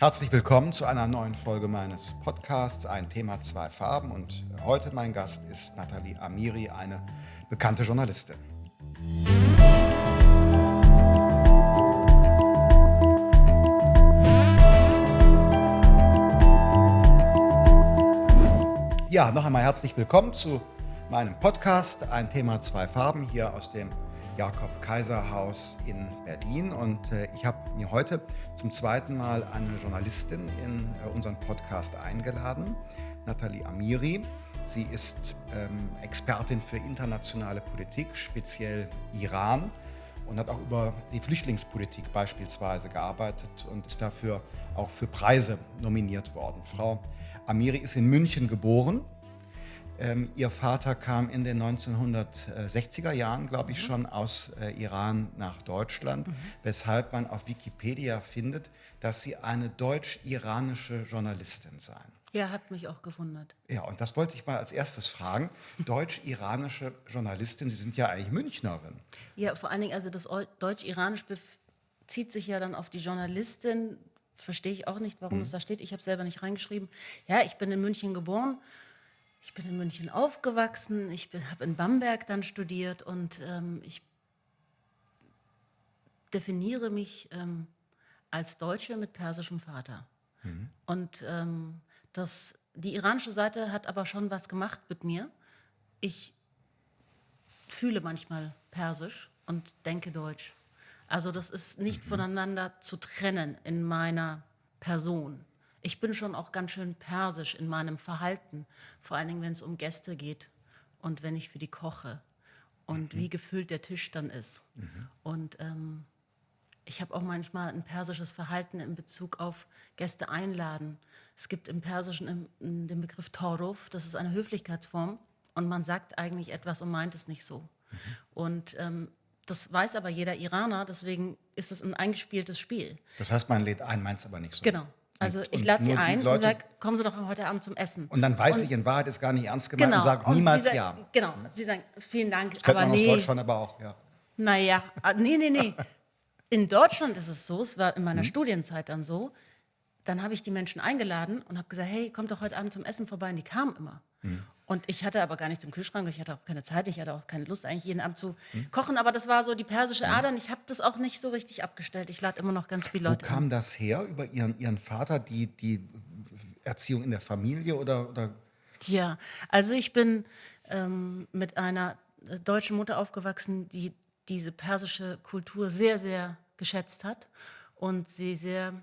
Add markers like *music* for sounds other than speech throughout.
Herzlich willkommen zu einer neuen Folge meines Podcasts Ein Thema, zwei Farben. Und heute mein Gast ist Nathalie Amiri, eine bekannte Journalistin. Ja, noch einmal herzlich willkommen zu meinem Podcast Ein Thema, zwei Farben hier aus dem Jakob-Kaiser-Haus in Berlin. Und äh, ich habe mir heute zum zweiten Mal eine Journalistin in äh, unseren Podcast eingeladen, Nathalie Amiri. Sie ist ähm, Expertin für internationale Politik, speziell Iran, und hat auch über die Flüchtlingspolitik beispielsweise gearbeitet und ist dafür auch für Preise nominiert worden. Frau Amiri ist in München geboren. Ähm, ihr Vater kam in den 1960er Jahren, glaube ich, mhm. schon aus äh, Iran nach Deutschland, mhm. weshalb man auf Wikipedia findet, dass sie eine deutsch-iranische Journalistin seien. Ja, hat mich auch gewundert. Ja, und das wollte ich mal als erstes fragen. *laughs* Deutsch-iranische Journalistin, Sie sind ja eigentlich Münchnerin. Ja, vor allen Dingen, also das Deutsch-Iranisch bezieht sich ja dann auf die Journalistin, verstehe ich auch nicht, warum mhm. es da steht. Ich habe selber nicht reingeschrieben. Ja, ich bin in München geboren. Ich bin in München aufgewachsen. Ich habe in Bamberg dann studiert und ähm, ich definiere mich ähm, als Deutsche mit persischem Vater. Mhm. Und ähm, das, die iranische Seite hat aber schon was gemacht mit mir. Ich fühle manchmal Persisch und denke Deutsch. Also das ist nicht mhm. voneinander zu trennen in meiner Person. Ich bin schon auch ganz schön persisch in meinem Verhalten, vor allen Dingen, wenn es um Gäste geht und wenn ich für die koche und mhm. wie gefüllt der Tisch dann ist. Mhm. Und ähm, ich habe auch manchmal ein persisches Verhalten in Bezug auf Gäste einladen. Es gibt im Persischen den Begriff Toruf, das ist eine Höflichkeitsform und man sagt eigentlich etwas und meint es nicht so. Mhm. Und ähm, das weiß aber jeder Iraner, deswegen ist es ein eingespieltes Spiel. Das heißt, man lädt ein, meint es aber nicht so. Genau. Also ich lade sie ein Leute, und sage, kommen Sie doch heute Abend zum Essen. Und dann weiß und, ich, in Wahrheit ist gar nicht ernst gemeint genau, und sagt niemals sagen, ja. Genau, Sie sagen, vielen Dank, das aber man nee. aus Deutschland aber auch, ja. Naja, ah, nee, nee, nee. In Deutschland ist es so, es war in meiner hm. Studienzeit dann so, dann habe ich die Menschen eingeladen und habe gesagt, hey, kommt doch heute Abend zum Essen vorbei. Und die kamen immer. Hm. Und ich hatte aber gar nichts im Kühlschrank, ich hatte auch keine Zeit, ich hatte auch keine Lust, eigentlich jeden Abend zu hm. kochen. Aber das war so die persische. Ader und ich habe das auch nicht so richtig abgestellt. Ich lade immer noch ganz viele Leute Wo kam an. das her, über Ihren, Ihren Vater, die, die Erziehung in der Familie oder, oder? Ja, also ich bin ähm, mit einer äh, deutschen Mutter aufgewachsen, die diese persische Kultur sehr, sehr geschätzt hat und sie sehr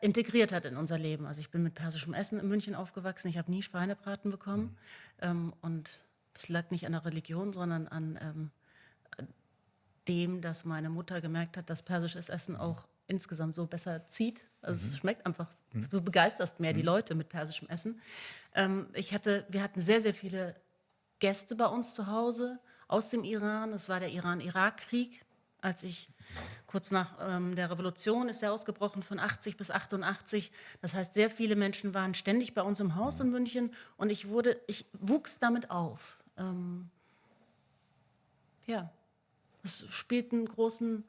integriert hat in unser Leben. Also ich bin mit persischem Essen in München aufgewachsen. Ich habe nie Schweinebraten bekommen. Mhm. Ähm, und das lag nicht an der Religion, sondern an ähm, dem, dass meine Mutter gemerkt hat, dass persisches Essen auch insgesamt so besser zieht. Also mhm. es schmeckt einfach, mhm. du begeisterst mehr die mhm. Leute mit persischem Essen. Ähm, ich hatte, wir hatten sehr, sehr viele Gäste bei uns zu Hause aus dem Iran. Es war der Iran-Irak-Krieg, als ich kurz nach ähm, der Revolution ist er ausgebrochen von 80 bis 88. Das heißt, sehr viele Menschen waren ständig bei uns im Haus in München und ich wurde, ich wuchs damit auf. Ähm, ja, es spielt einen großen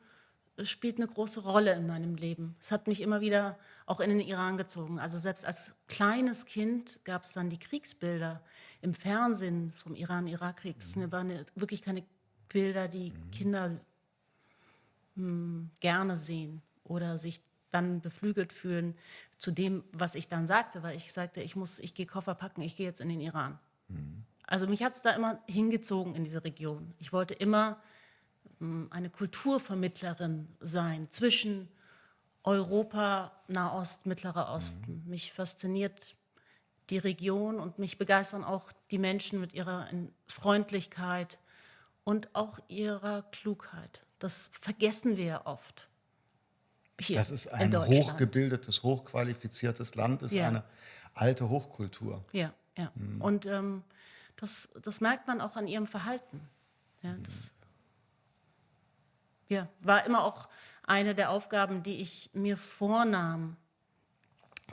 es spielt eine große Rolle in meinem Leben. Es hat mich immer wieder auch in den Iran gezogen. Also selbst als kleines Kind gab es dann die Kriegsbilder im Fernsehen vom Iran-Irak-Krieg. Das waren wirklich keine Bilder, die Kinder hm, gerne sehen oder sich dann beflügelt fühlen zu dem, was ich dann sagte, weil ich sagte, ich muss, ich gehe Koffer packen, ich gehe jetzt in den Iran. Mhm. Also mich hat es da immer hingezogen in diese Region. Ich wollte immer hm, eine Kulturvermittlerin sein zwischen Europa, Nahost, Mittlerer Osten. Mhm. Mich fasziniert die Region und mich begeistern auch die Menschen mit ihrer Freundlichkeit und auch ihrer Klugheit. Das vergessen wir ja oft. Hier das ist ein hochgebildetes, hochqualifiziertes Land, ist ja. eine alte Hochkultur. Ja, ja. Mhm. Und ähm, das, das merkt man auch an ihrem Verhalten. Ja, mhm. das ja, war immer auch eine der Aufgaben, die ich mir vornahm,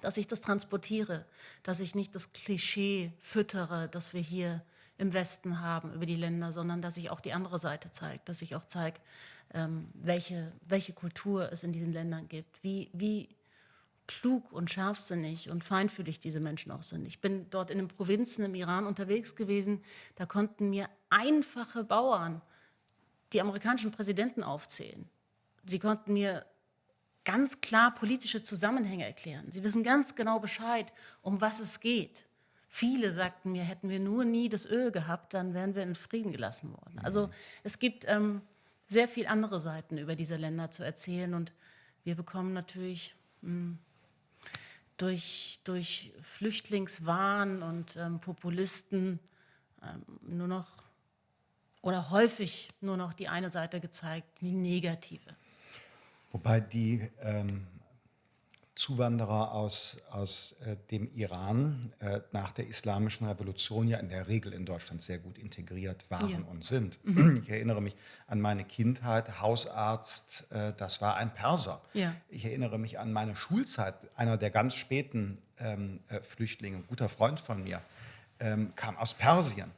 dass ich das transportiere, dass ich nicht das Klischee füttere, das wir hier im Westen haben über die Länder, sondern dass ich auch die andere Seite zeige, dass ich auch zeige, ähm, welche, welche Kultur es in diesen Ländern gibt, wie, wie klug und scharfsinnig und feinfühlig diese Menschen auch sind. Ich bin dort in den Provinzen im Iran unterwegs gewesen, da konnten mir einfache Bauern die amerikanischen Präsidenten aufzählen. Sie konnten mir ganz klar politische Zusammenhänge erklären. Sie wissen ganz genau Bescheid, um was es geht. Viele sagten mir, hätten wir nur nie das Öl gehabt, dann wären wir in Frieden gelassen worden. Also es gibt ähm, sehr viele andere Seiten über diese Länder zu erzählen und wir bekommen natürlich mh, hm, durch, durch Flüchtlingswahn und ähm, Populisten ähm, nur noch oder häufig nur noch die eine Seite gezeigt, die negative. Wobei die ähm, Zuwanderer aus, aus äh, dem Iran äh, nach der Islamischen Revolution ja in der Regel in Deutschland sehr gut integriert waren ja. und sind. Mhm. Ich erinnere mich an meine Kindheit, Hausarzt, äh, das war ein Perser. Ja. Ich erinnere mich an meine Schulzeit, einer der ganz späten ähm, äh, Flüchtlinge, ein guter Freund von mir, ähm, kam aus Persien.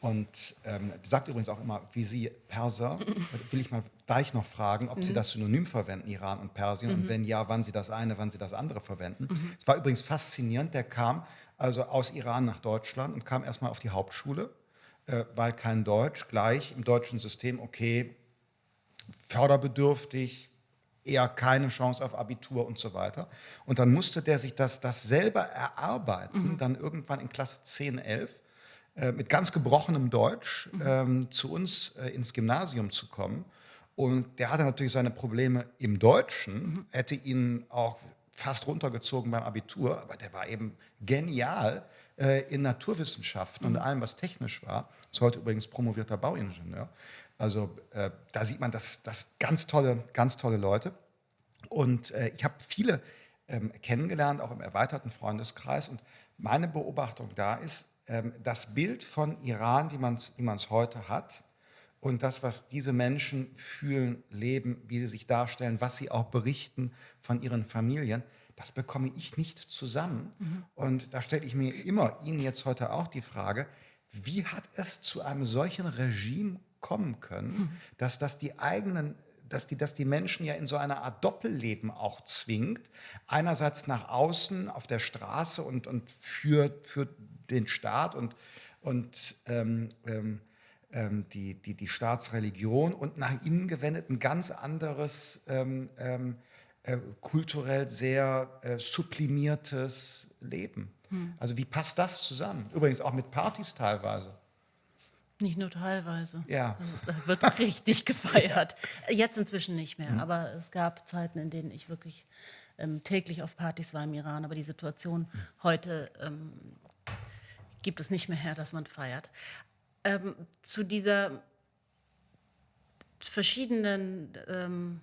Und ähm, sagt übrigens auch immer, wie Sie Perser, *laughs* will ich mal gleich noch fragen, ob mhm. Sie das Synonym verwenden, Iran und Persien, mhm. und wenn ja, wann Sie das eine, wann Sie das andere verwenden. Mhm. Es war übrigens faszinierend, der kam also aus Iran nach Deutschland und kam erstmal auf die Hauptschule, äh, weil kein Deutsch, gleich im deutschen System, okay, förderbedürftig, eher keine Chance auf Abitur und so weiter. Und dann musste der sich das, das selber erarbeiten, mhm. dann irgendwann in Klasse 10, 11 äh, mit ganz gebrochenem Deutsch mhm. ähm, zu uns äh, ins Gymnasium zu kommen. Und der hatte natürlich seine Probleme im Deutschen, mhm. hätte ihn auch fast runtergezogen beim Abitur, aber der war eben genial äh, in Naturwissenschaften mhm. und allem, was technisch war. Ist heute übrigens promovierter Bauingenieur. Also äh, da sieht man, dass das ganz tolle, ganz tolle Leute. Und äh, ich habe viele ähm, kennengelernt, auch im erweiterten Freundeskreis. Und meine Beobachtung da ist, das Bild von Iran, wie man es wie heute hat, und das, was diese Menschen fühlen, leben, wie sie sich darstellen, was sie auch berichten von ihren Familien, das bekomme ich nicht zusammen. Mhm. Und da stelle ich mir immer Ihnen jetzt heute auch die Frage, wie hat es zu einem solchen Regime kommen können, mhm. dass das die eigenen dass die, dass die Menschen ja in so eine Art Doppelleben auch zwingt. Einerseits nach außen auf der Straße und, und für, für den Staat und, und ähm, ähm, ähm, die, die, die Staatsreligion und nach innen gewendet ein ganz anderes, ähm, ähm, äh, kulturell sehr äh, sublimiertes Leben. Hm. Also wie passt das zusammen? Übrigens auch mit Partys teilweise. Nicht nur teilweise. Ja. Ist, da wird richtig *laughs* gefeiert. Jetzt inzwischen nicht mehr, mhm. aber es gab Zeiten, in denen ich wirklich ähm, täglich auf Partys war im Iran. Aber die Situation mhm. heute ähm, gibt es nicht mehr her, dass man feiert. Ähm, zu dieser verschiedenen, ähm,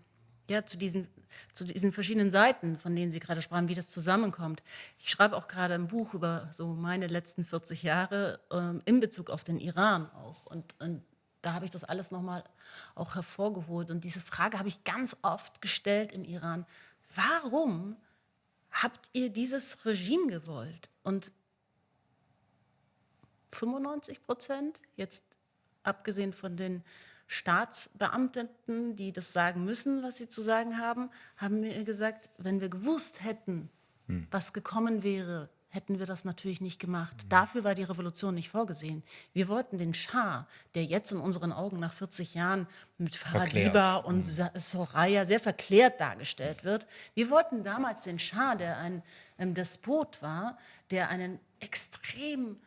ja, zu diesen, zu diesen verschiedenen Seiten, von denen Sie gerade sprachen, wie das zusammenkommt. Ich schreibe auch gerade ein Buch über so meine letzten 40 Jahre ähm, in Bezug auf den Iran auch. Und, und da habe ich das alles nochmal auch hervorgeholt. Und diese Frage habe ich ganz oft gestellt im Iran. Warum habt ihr dieses Regime gewollt? Und 95 Prozent, jetzt abgesehen von den Staatsbeamten, die das sagen müssen, was sie zu sagen haben, haben mir gesagt, wenn wir gewusst hätten, hm. was gekommen wäre, hätten wir das natürlich nicht gemacht. Hm. Dafür war die Revolution nicht vorgesehen. Wir wollten den Schah, der jetzt in unseren Augen nach 40 Jahren mit Faradiba und hm. Soraya sehr verklärt dargestellt wird, wir wollten damals den Schah, der ein ähm, Despot war, der einen extrem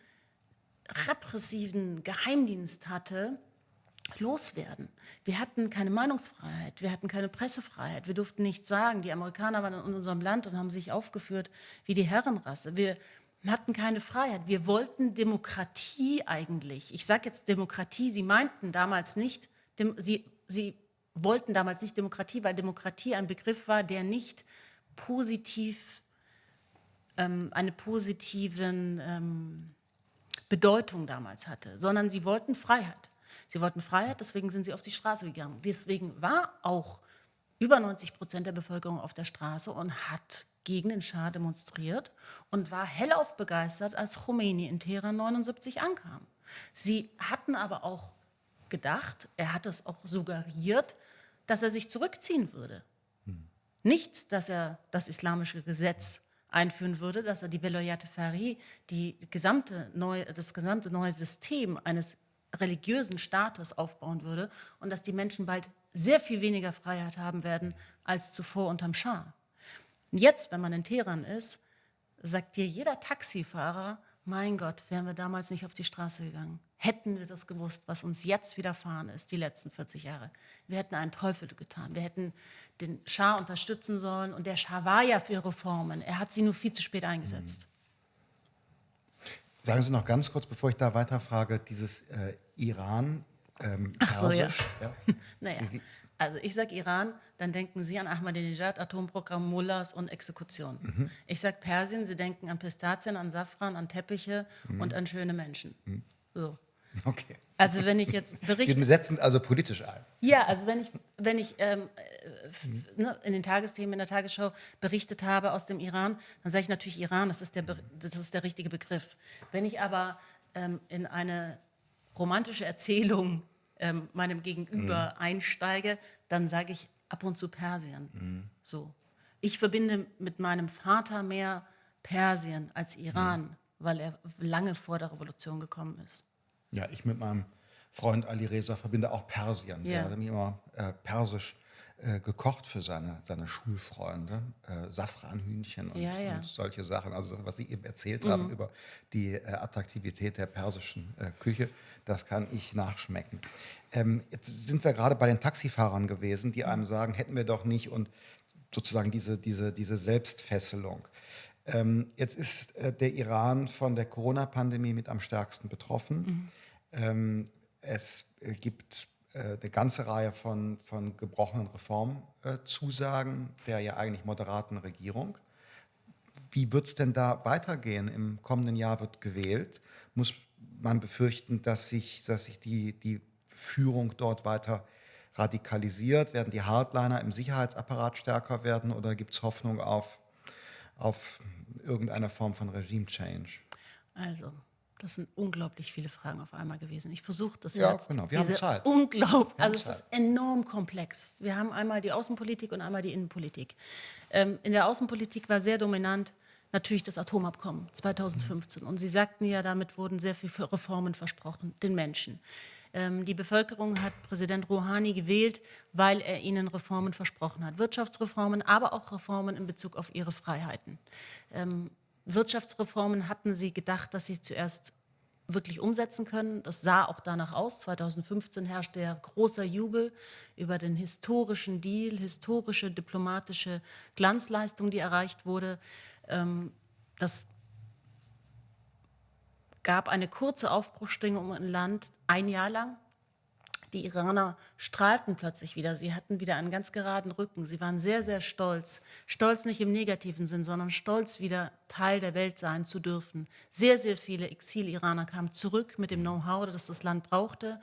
repressiven Geheimdienst hatte, loswerden. Wir hatten keine Meinungsfreiheit, wir hatten keine Pressefreiheit, wir durften nichts sagen. Die Amerikaner waren in unserem Land und haben sich aufgeführt wie die Herrenrasse. Wir hatten keine Freiheit. Wir wollten Demokratie eigentlich. Ich sage jetzt Demokratie, sie meinten damals nicht, sie, sie wollten damals nicht Demokratie, weil Demokratie ein Begriff war, der nicht positiv, ähm, eine positiven ähm, Bedeutung damals hatte, sondern sie wollten Freiheit. Sie wollten Freiheit, deswegen sind sie auf die Straße gegangen. Deswegen war auch über 90 Prozent der Bevölkerung auf der Straße und hat gegen den Schah demonstriert und war hellauf begeistert, als Khomeini in Teheran 79 ankam. Sie hatten aber auch gedacht, er hat es auch suggeriert, dass er sich zurückziehen würde. Nicht, dass er das islamische Gesetz einführen würde, dass er die Veloyate Fari, die gesamte neu, das gesamte neue System eines religiösen Staates aufbauen würde und dass die Menschen bald sehr viel weniger Freiheit haben werden als zuvor unterm Schah. Jetzt, wenn man in Teheran ist, sagt dir jeder Taxifahrer, mein Gott, wären wir damals nicht auf die Straße gegangen. Hätten wir das gewusst, was uns jetzt widerfahren ist, die letzten 40 Jahre. Wir hätten einen Teufel getan. Wir hätten den Schah unterstützen sollen. Und der Schah war ja für Reformen. Er hat sie nur viel zu spät eingesetzt. Sagen Sie noch ganz kurz, bevor ich da weiterfrage, dieses äh, Iran, ähm, Ach so, ja. ja. *laughs* naja, also ich sage Iran, dann denken Sie an Ahmadinejad, Atomprogramm, Mullahs und Exekution. Mhm. Ich sage Persien, Sie denken an Pistazien, an Safran, an Teppiche mhm. und an schöne Menschen. Mhm. So. *laughs* Okay. Also wenn ich jetzt berichte... *laughs* Sie setzen also politisch ein. Ja, also wenn ich, wenn ich ähm, äh, ne, in den Tagesthemen, in der Tagesschau berichtet habe aus dem Iran, dann sage ich natürlich Iran, das ist der, das ist der richtige Begriff. Wenn ich aber ähm, in eine romantische Erzählung ähm, meinem Gegenüber mhm. einsteige, dann sage ich ab und zu Persien. Mhm. So. Ich verbinde mit meinem Vater mehr Persien als Iran, mhm. weil er lange vor der Revolution gekommen ist. Ja, ich mit meinem Freund Ali Reza verbinde auch Persien. Ja. Der hat mir immer äh, persisch äh, gekocht für seine, seine Schulfreunde. Äh, Safranhühnchen und, ja, ja. und, solche Sachen. Also was Sie eben erzählt mhm. haben über die äh, Attraktivität der persischen äh, Küche, das kann ich nachschmecken. Ähm, jetzt sind wir gerade bei den Taxifahrern gewesen, die einem sagen, hätten wir doch nicht und sozusagen diese, diese, diese Selbstfesselung. Ähm, jetzt ist äh, der Iran von der Corona-Pandemie mit am stärksten betroffen. Mhm. Ähm, es gibt äh, eine ganze Reihe von, von gebrochenen Reformzusagen der ja eigentlich moderaten Regierung. Wie wird es denn da weitergehen? Im kommenden Jahr wird gewählt. Muss man befürchten, dass sich, dass sich die, die Führung dort weiter radikalisiert? Werden die Hardliner im Sicherheitsapparat stärker werden oder gibt es Hoffnung auf, auf irgendeine Form von Regime-Change? Also, das sind unglaublich viele Fragen auf einmal gewesen. Ich versuche das ja, jetzt. genau. Wir haben Zeit. Unglaublich. Also es ist enorm komplex. Wir haben einmal die Außenpolitik und einmal die Innenpolitik. Ähm, in der Außenpolitik war sehr dominant natürlich das Atomabkommen 2015. Und Sie sagten ja, damit wurden sehr viele Reformen versprochen, den Menschen. Ähm, die Bevölkerung hat Präsident Rouhani gewählt, weil er ihnen Reformen versprochen hat. Wirtschaftsreformen, aber auch Reformen in Bezug auf ihre Freiheiten. Ähm, Wirtschaftsreformen hatten sie gedacht, dass sie zuerst wirklich umsetzen können. Das sah auch danach aus. 2015 herrschte ja großer Jubel über den historischen Deal, historische diplomatische Glanzleistung, die erreicht wurde. Ähm, das gab eine kurze Aufbruchstimmung im Land, ein Jahr lang. Die Iraner strahlten plötzlich wieder. Sie hatten wieder einen ganz geraden Rücken. Sie waren sehr, sehr stolz. Stolz nicht im negativen Sinn, sondern stolz, wieder Teil der Welt sein zu dürfen. Sehr, sehr viele Exil-Iraner kamen zurück mit dem Know-how, das das Land brauchte.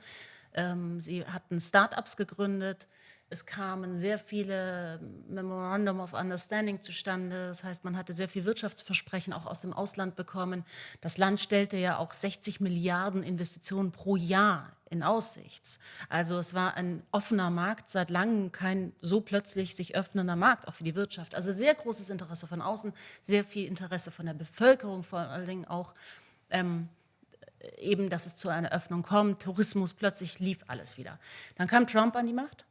Ähm, sie hatten Start-ups gegründet. Es kamen sehr viele Memorandum of Understanding zustande. Das heißt, man hatte sehr viel Wirtschaftsversprechen auch aus dem Ausland bekommen. Das Land stellte ja auch 60 Milliarden Investitionen pro Jahr in Aussicht. Also es war ein offener Markt, seit langem kein so plötzlich sich öffnender Markt, auch für die Wirtschaft. Also sehr großes Interesse von außen, sehr viel Interesse von der Bevölkerung, vor allen Dingen auch ähm, eben, dass es zu einer Öffnung kommt. Tourismus, plötzlich lief alles wieder. Dann kam Trump an die Macht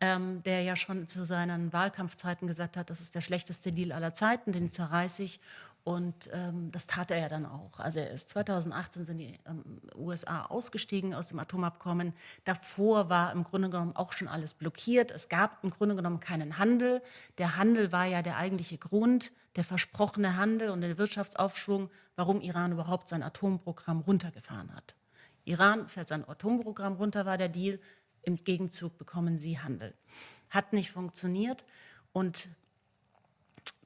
ähm, der ja schon zu seinen Wahlkampfzeiten gesagt hat, das ist der schlechteste Deal aller Zeiten, den zerreiße ich. Und ähm, das tat er ja dann auch. Also er ist 2018 sind die ähm, USA ausgestiegen aus dem Atomabkommen. Davor war im Grunde genommen auch schon alles blockiert. Es gab im Grunde genommen keinen Handel. Der Handel war ja der eigentliche Grund, der versprochene Handel und der Wirtschaftsaufschwung, warum Iran überhaupt sein Atomprogramm runtergefahren hat. Iran fährt sein Atomprogramm runter, war der Deal. Im Gegenzug bekommen sie Handel. Hat nicht funktioniert und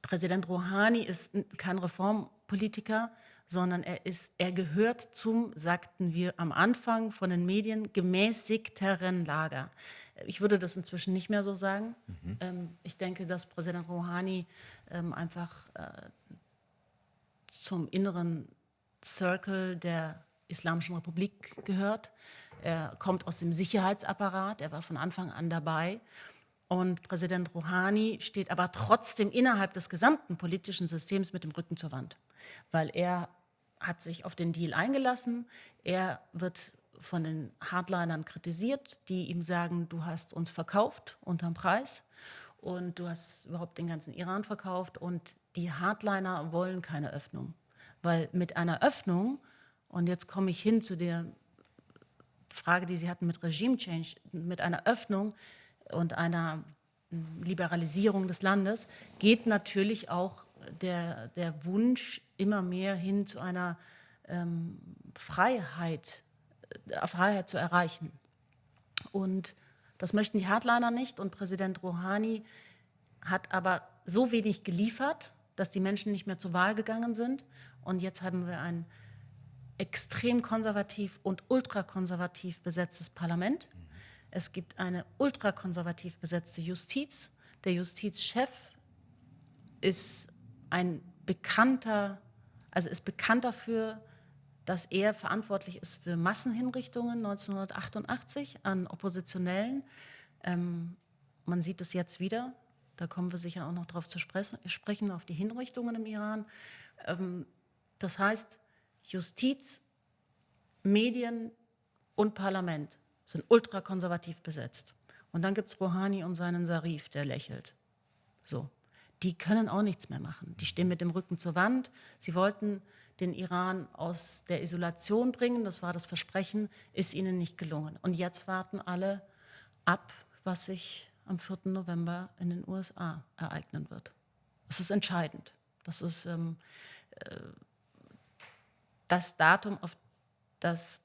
Präsident Rouhani ist kein Reformpolitiker, sondern er, ist, er gehört zum, sagten wir am Anfang von den Medien, gemäßigteren Lager. Ich würde das inzwischen nicht mehr so sagen. Mhm. Ähm, ich denke, dass Präsident Rouhani ähm, einfach äh, zum inneren Circle der Islamischen Republik gehört. Er kommt aus dem Sicherheitsapparat, er war von Anfang an dabei. Und Präsident Rouhani steht aber trotzdem innerhalb des gesamten politischen Systems mit dem Rücken zur Wand, weil er hat sich auf den Deal eingelassen. Er wird von den Hardlinern kritisiert, die ihm sagen, du hast uns verkauft unterm Preis und du hast überhaupt den ganzen Iran verkauft und die Hardliner wollen keine Öffnung, weil mit einer Öffnung, und jetzt komme ich hin zu der Frage, die Sie hatten mit Regime Change, mit einer Öffnung und einer Liberalisierung des Landes geht natürlich auch der, der Wunsch immer mehr hin zu einer ähm, Freiheit, äh, Freiheit zu erreichen. Und das möchten die Hardliner nicht und Präsident Rouhani hat aber so wenig geliefert, dass die Menschen nicht mehr zur Wahl gegangen sind. Und jetzt haben wir ein extrem konservativ und ultrakonservativ besetztes Parlament. Es gibt eine ultrakonservativ besetzte Justiz. Der Justizchef ist ein bekannter, also ist bekannt dafür, dass er verantwortlich ist für Massenhinrichtungen 1988 an Oppositionellen. Ähm, man sieht es jetzt wieder. Da kommen wir sicher auch noch darauf zu sprechen, auf die Hinrichtungen im Iran. Ähm, das heißt, Justiz, Medien und Parlament sind ultrakonservativ besetzt. Und dann gibt es Rouhani und seinen Sarif, der lächelt. So. Die können auch nichts mehr machen. Die stehen mit dem Rücken zur Wand. Sie wollten den Iran aus der Isolation bringen, das war das Versprechen, ist ihnen nicht gelungen. Und jetzt warten alle ab, was sich am 4. November in den USA ereignen wird. Das ist entscheidend. Das ist ähm, äh, das Datum, auf das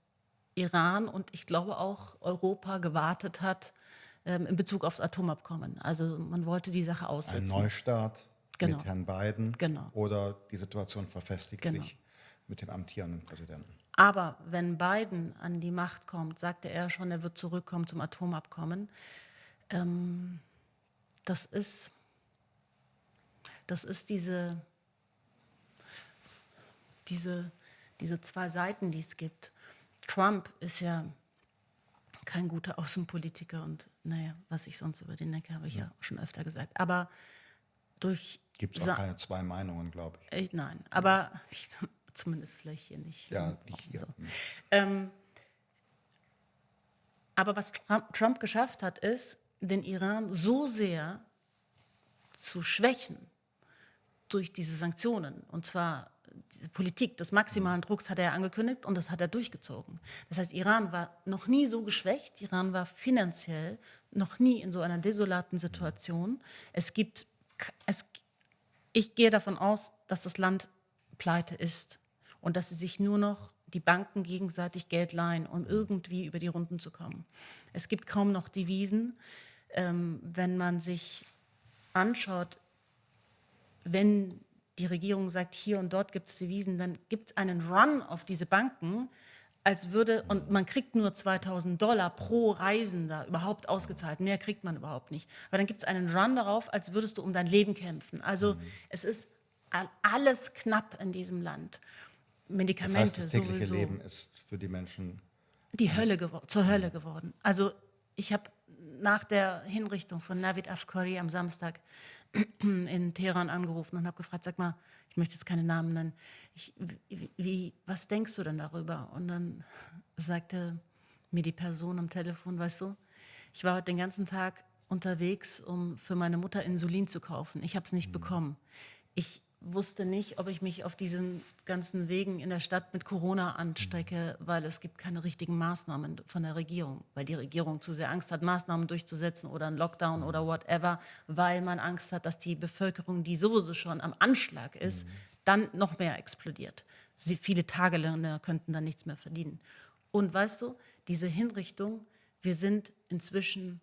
Iran und ich glaube auch Europa gewartet hat ähm, in Bezug aufs Atomabkommen. Also man wollte die Sache aussitzen. Ein Neustart genau. mit Herrn Biden genau. oder die Situation verfestigt genau. sich mit dem amtierenden Präsidenten. Aber wenn Biden an die Macht kommt, sagte er schon, er wird zurückkommen zum Atomabkommen. Ähm, das ist, das ist diese, diese, diese zwei Seiten, die es gibt. Trump ist ja kein guter Außenpolitiker und naja, was ich sonst über den denke, habe ich ja. ja schon öfter gesagt. Aber durch... Gibt es auch keine zwei Meinungen, glaube ich. ich. Nein, aber ich, *laughs* zumindest vielleicht hier nicht. Ja, nicht hier. So. Ähm, aber was Trump, Trump geschafft hat, ist, den Iran so sehr zu schwächen durch diese Sanktionen. Und zwar Politik des maximalen Drucks hat er angekündigt und das hat er durchgezogen. Das heißt, Iran war noch nie so geschwächt, Iran war finanziell noch nie in so einer desolaten Situation. Es gibt, es, ich gehe davon aus, dass das Land pleite ist und dass sie sich nur noch die Banken gegenseitig Geld leihen, um irgendwie über die Runden zu kommen. Es gibt kaum noch Devisen. Ähm, wenn man sich anschaut, wenn die Regierung sagt, hier und dort gibt es Devisen, dann gibt es einen Run auf diese Banken, als würde, und man kriegt nur 2000 Dollar pro Reisender überhaupt ausgezahlt, mehr kriegt man überhaupt nicht. Aber dann gibt es einen Run darauf, als würdest du um dein Leben kämpfen. Also mhm. es ist alles knapp in diesem Land. Medikamente das, heißt, das tägliche sowieso. Leben ist für die Menschen die Hölle zur Hölle geworden. Also ich habe nach der Hinrichtung von Navid Afkari am Samstag in Teheran angerufen und habe gefragt, sag mal, ich möchte jetzt keine Namen nennen, ich, wie, was denkst du denn darüber? Und dann sagte mir die Person am Telefon, weißt du, ich war heute den ganzen Tag unterwegs, um für meine Mutter Insulin zu kaufen. Ich habe es nicht mhm. bekommen. Ich wusste nicht, ob ich mich auf diesen ganzen Wegen in der Stadt mit Corona anstecke, weil es gibt keine richtigen Maßnahmen von der Regierung, weil die Regierung zu sehr Angst hat, Maßnahmen durchzusetzen oder einen Lockdown oder whatever, weil man Angst hat, dass die Bevölkerung, die sowieso schon am Anschlag ist, mhm. dann noch mehr explodiert. Sie, viele Tagelöhner könnten dann nichts mehr verdienen. Und weißt du, diese Hinrichtung, wir sind inzwischen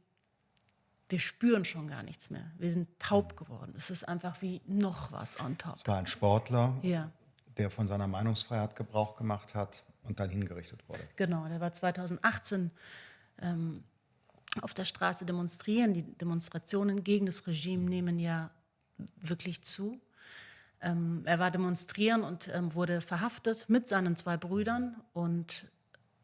wir spüren schon gar nichts mehr. Wir sind taub geworden. Es ist einfach wie noch was on top. Es war ein Sportler, ja. der von seiner Meinungsfreiheit Gebrauch gemacht hat und dann hingerichtet wurde. Genau, der war 2018 ähm, auf der Straße demonstrieren. Die Demonstrationen gegen das Regime nehmen ja wirklich zu. Ähm, er war demonstrieren und ähm, wurde verhaftet mit seinen zwei Brüdern. Und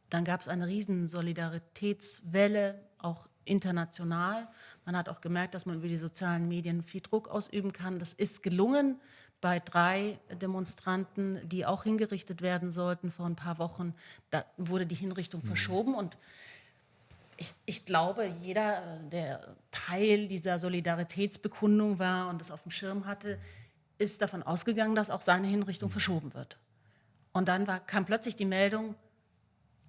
dann gab es eine riesen Solidaritätswelle, auch international. Man hat auch gemerkt, dass man über die sozialen Medien viel Druck ausüben kann. Das ist gelungen bei drei Demonstranten, die auch hingerichtet werden sollten vor ein paar Wochen. Da wurde die Hinrichtung mhm. verschoben und ich, ich, glaube, jeder, der Teil dieser Solidaritätsbekundung war und das auf dem Schirm hatte, ist davon ausgegangen, dass auch seine Hinrichtung mhm. verschoben wird. Und dann war, kam plötzlich die Meldung,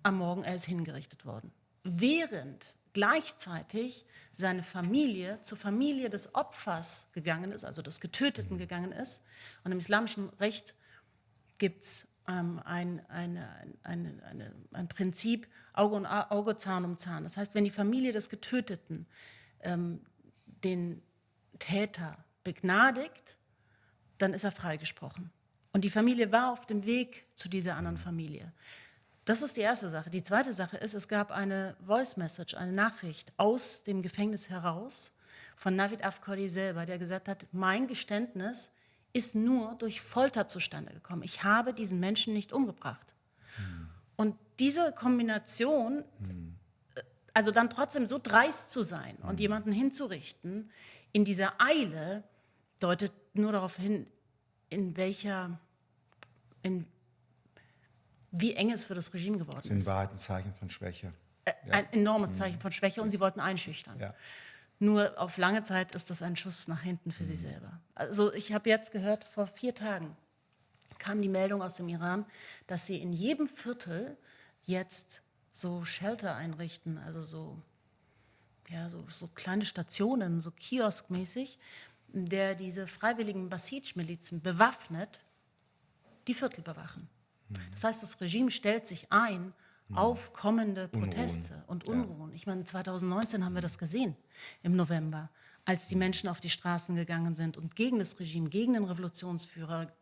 am Morgen er ist hingerichtet worden. Während gleichzeitig seine Familie zur Familie des Opfers gegangen ist, also des Getöteten gegangen ist. Und im islamischen Recht gibt es ähm, ein, eine, eine, eine, ein Prinzip Auge, und Auge, Zahn um Zahn. Das heißt, wenn die Familie des Getöteten ähm, den Täter begnadigt, dann ist er freigesprochen. Und die Familie war auf dem Weg zu dieser anderen Familie. Das ist die erste Sache. Die zweite Sache ist, es gab eine Voice Message, eine Nachricht aus dem Gefängnis heraus von Navid Afkori selber, der gesagt hat, mein Geständnis ist nur durch Folter zustande gekommen. Ich habe diesen Menschen nicht umgebracht. Hm. Und diese Kombination, hm. also dann trotzdem so dreist zu sein hm. und jemanden hinzurichten, in dieser Eile, deutet nur darauf hin, in welcher, in wie eng es für das Regime geworden ist. In Wahrheit ein Zeichen von Schwäche. Äh, ein ja. enormes mhm. Zeichen von Schwäche und sie wollten einschüchtern. Ja. Nur auf lange Zeit ist das ein Schuss nach hinten für mhm. sie selber. Also ich habe jetzt gehört, vor vier Tagen kam die Meldung aus dem Iran, dass sie in jedem Viertel jetzt so Shelter einrichten, also so, ja, so, so kleine Stationen, so kioskmäßig, der diese freiwilligen Basij-Milizen bewaffnet die Viertel bewachen. Das heißt, das Regime stellt sich ein auf kommende Proteste Unruhen. und Unruhen. Ja. Ich meine, 2019 haben wir das gesehen, im November, als die Menschen auf die Straßen gegangen sind und gegen das Regime, gegen den Revolutionsführer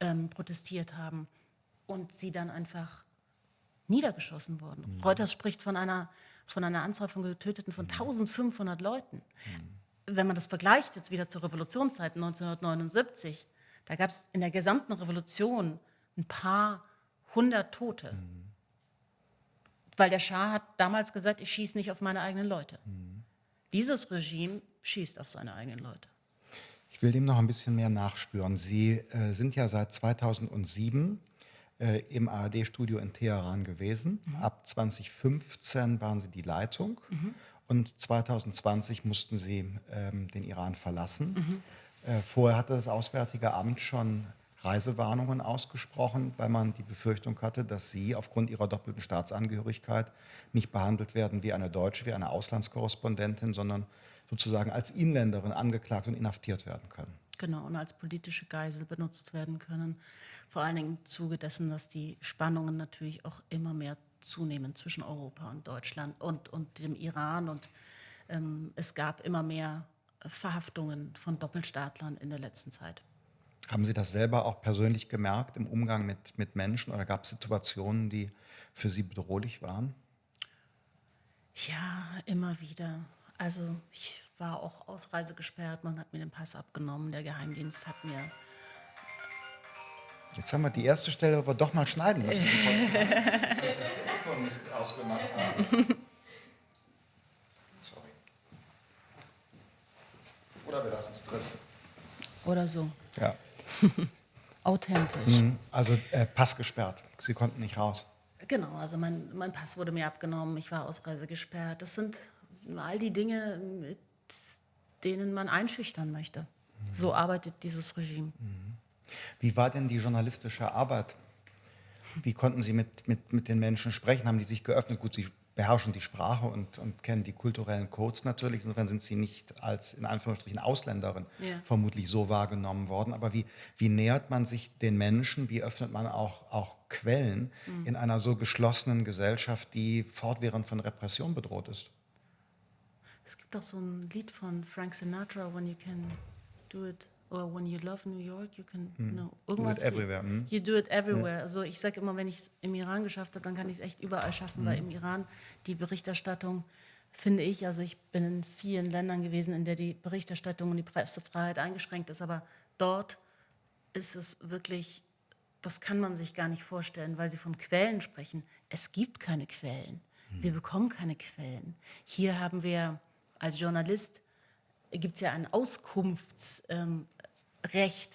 ähm, protestiert haben und sie dann einfach niedergeschossen wurden. Mhm. Reuters spricht von einer, von einer Anzahl von Getöteten von 1500 Leuten. Mhm. Wenn man das vergleicht jetzt wieder zur Revolutionszeit 1979, da gab es in der gesamten Revolution ein paar hundert Tote. Mhm. Weil der Schah hat damals gesagt, ich schieße nicht auf meine eigenen Leute. Mhm. Dieses Regime schießt auf seine eigenen Leute. Ich will dem noch ein bisschen mehr nachspüren. Sie äh, sind ja seit 2007 äh, im ARD-Studio in Teheran gewesen. Mhm. Ab 2015 waren Sie die Leitung mhm. und 2020 mussten Sie ähm, den Iran verlassen. Mhm. Äh, vorher hatte das Auswärtige Amt schon Reisewarnungen ausgesprochen, weil man die Befürchtung hatte, dass sie aufgrund ihrer doppelten Staatsangehörigkeit nicht behandelt werden wie eine Deutsche, wie eine Auslandskorrespondentin, sondern sozusagen als Inländerin angeklagt und inhaftiert werden können. Genau, und als politische Geisel benutzt werden können. Vor allen Dingen im Zuge dessen, dass die Spannungen natürlich auch immer mehr zunehmen zwischen Europa und Deutschland und, und dem Iran. Und ähm, es gab immer mehr Verhaftungen von Doppelstaatlern in der letzten Zeit. Haben Sie das selber auch persönlich gemerkt im Umgang mit, mit Menschen oder gab es Situationen, die für Sie bedrohlich waren? Ja, immer wieder. Also ich war auch ausreisegesperrt, man hat mir den Pass abgenommen, der Geheimdienst hat mir... Jetzt haben wir die erste Stelle, wo wir doch mal schneiden müssen. das Telefon nicht ausgemacht haben. Sorry. Oder wir lassen es drin. Oder so. Ja. *laughs* Authentisch. Mhm. Also äh, Pass gesperrt. Sie konnten nicht raus. Genau, also mein, mein Pass wurde mir abgenommen, ich war Ausreise gesperrt. Das sind all die Dinge, mit denen man einschüchtern möchte. Mhm. So arbeitet dieses Regime. Mhm. Wie war denn die journalistische Arbeit? Wie konnten Sie mit, mit, mit den Menschen sprechen? Haben die sich geöffnet? Gut, Sie beherrschen die Sprache und, und, kennen die kulturellen Codes natürlich. Insofern sind sie nicht als in Anführungsstrichen Ausländerin ja. vermutlich so wahrgenommen worden. Aber wie, wie, nähert man sich den Menschen? Wie öffnet man auch, auch Quellen mhm. in einer so geschlossenen Gesellschaft, die fortwährend von Repression bedroht ist? Es gibt auch so ein Lied von Frank Sinatra, When You Can Do It or when you love New York, you can, mm. no, irgendwas. Do it everywhere. Mm. You do it everywhere. Ja. Also ich sage immer, wenn ich es im Iran geschafft habe, dann kann ich es echt überall schaffen, mm. weil im Iran die Berichterstattung, finde ich, also ich bin in vielen Ländern gewesen, in der die Berichterstattung und die Pressefreiheit eingeschränkt ist, aber dort ist es wirklich, das kann man sich gar nicht vorstellen, weil Sie von Quellen sprechen. Es gibt keine Quellen. Wir bekommen keine Quellen. Hier haben wir als Journalist, gibt es ja ein Auskunftsrecht, ähm,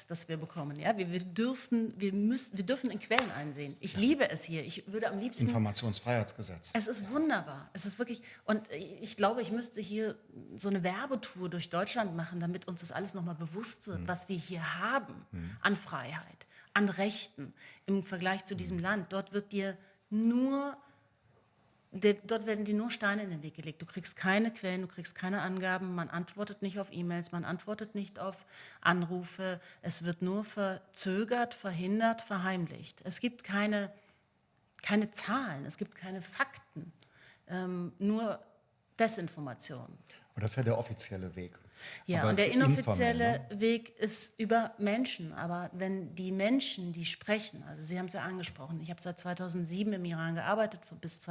das wir bekommen. Ja? Wir, wir, dürfen, wir, müssen, wir dürfen in Quellen einsehen. Ich ja. liebe es hier. Ich würde am liebsten... Informationsfreiheitsgesetz. Es ist wunderbar. Es ist wirklich... Und ich glaube, ich müsste hier so eine Werbetour durch Deutschland machen, damit uns das alles nochmal bewusst wird, hm. was wir hier haben hm. an Freiheit, an Rechten im Vergleich zu diesem hm. Land. Dort wird dir nur dort werden dir nur Steine in den Weg gelegt. Du kriegst keine Quellen, du kriegst keine Angaben, man antwortet nicht auf E-Mails, man antwortet nicht auf Anrufe. Es wird nur verzögert, verhindert, verheimlicht. Es gibt keine, keine Zahlen, es gibt keine Fakten, ähm, nur Desinformation. Und das ist ja der offizielle Weg. Ja, aber und der inoffizielle ne? Weg ist über Menschen. Aber wenn die Menschen, die sprechen, also Sie haben es ja angesprochen, ich habe seit 2007 im Iran gearbeitet, bis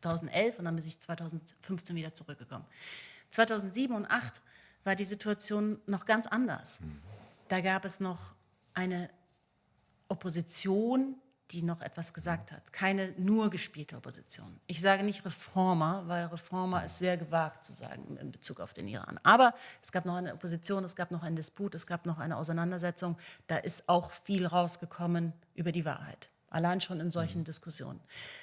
2011 und dann bin ich 2015 wieder zurückgekommen. 2007 und 2008 war die Situation noch ganz anders. Da gab es noch eine Opposition, die noch etwas gesagt hat. Keine nur gespielte Opposition. Ich sage nicht Reformer, weil Reformer ist sehr gewagt zu sagen in Bezug auf den Iran. Aber es gab noch eine Opposition, es gab noch einen Disput, es gab noch eine Auseinandersetzung. Da ist auch viel rausgekommen über die Wahrheit. Allein schon in solchen mhm. Diskussionen.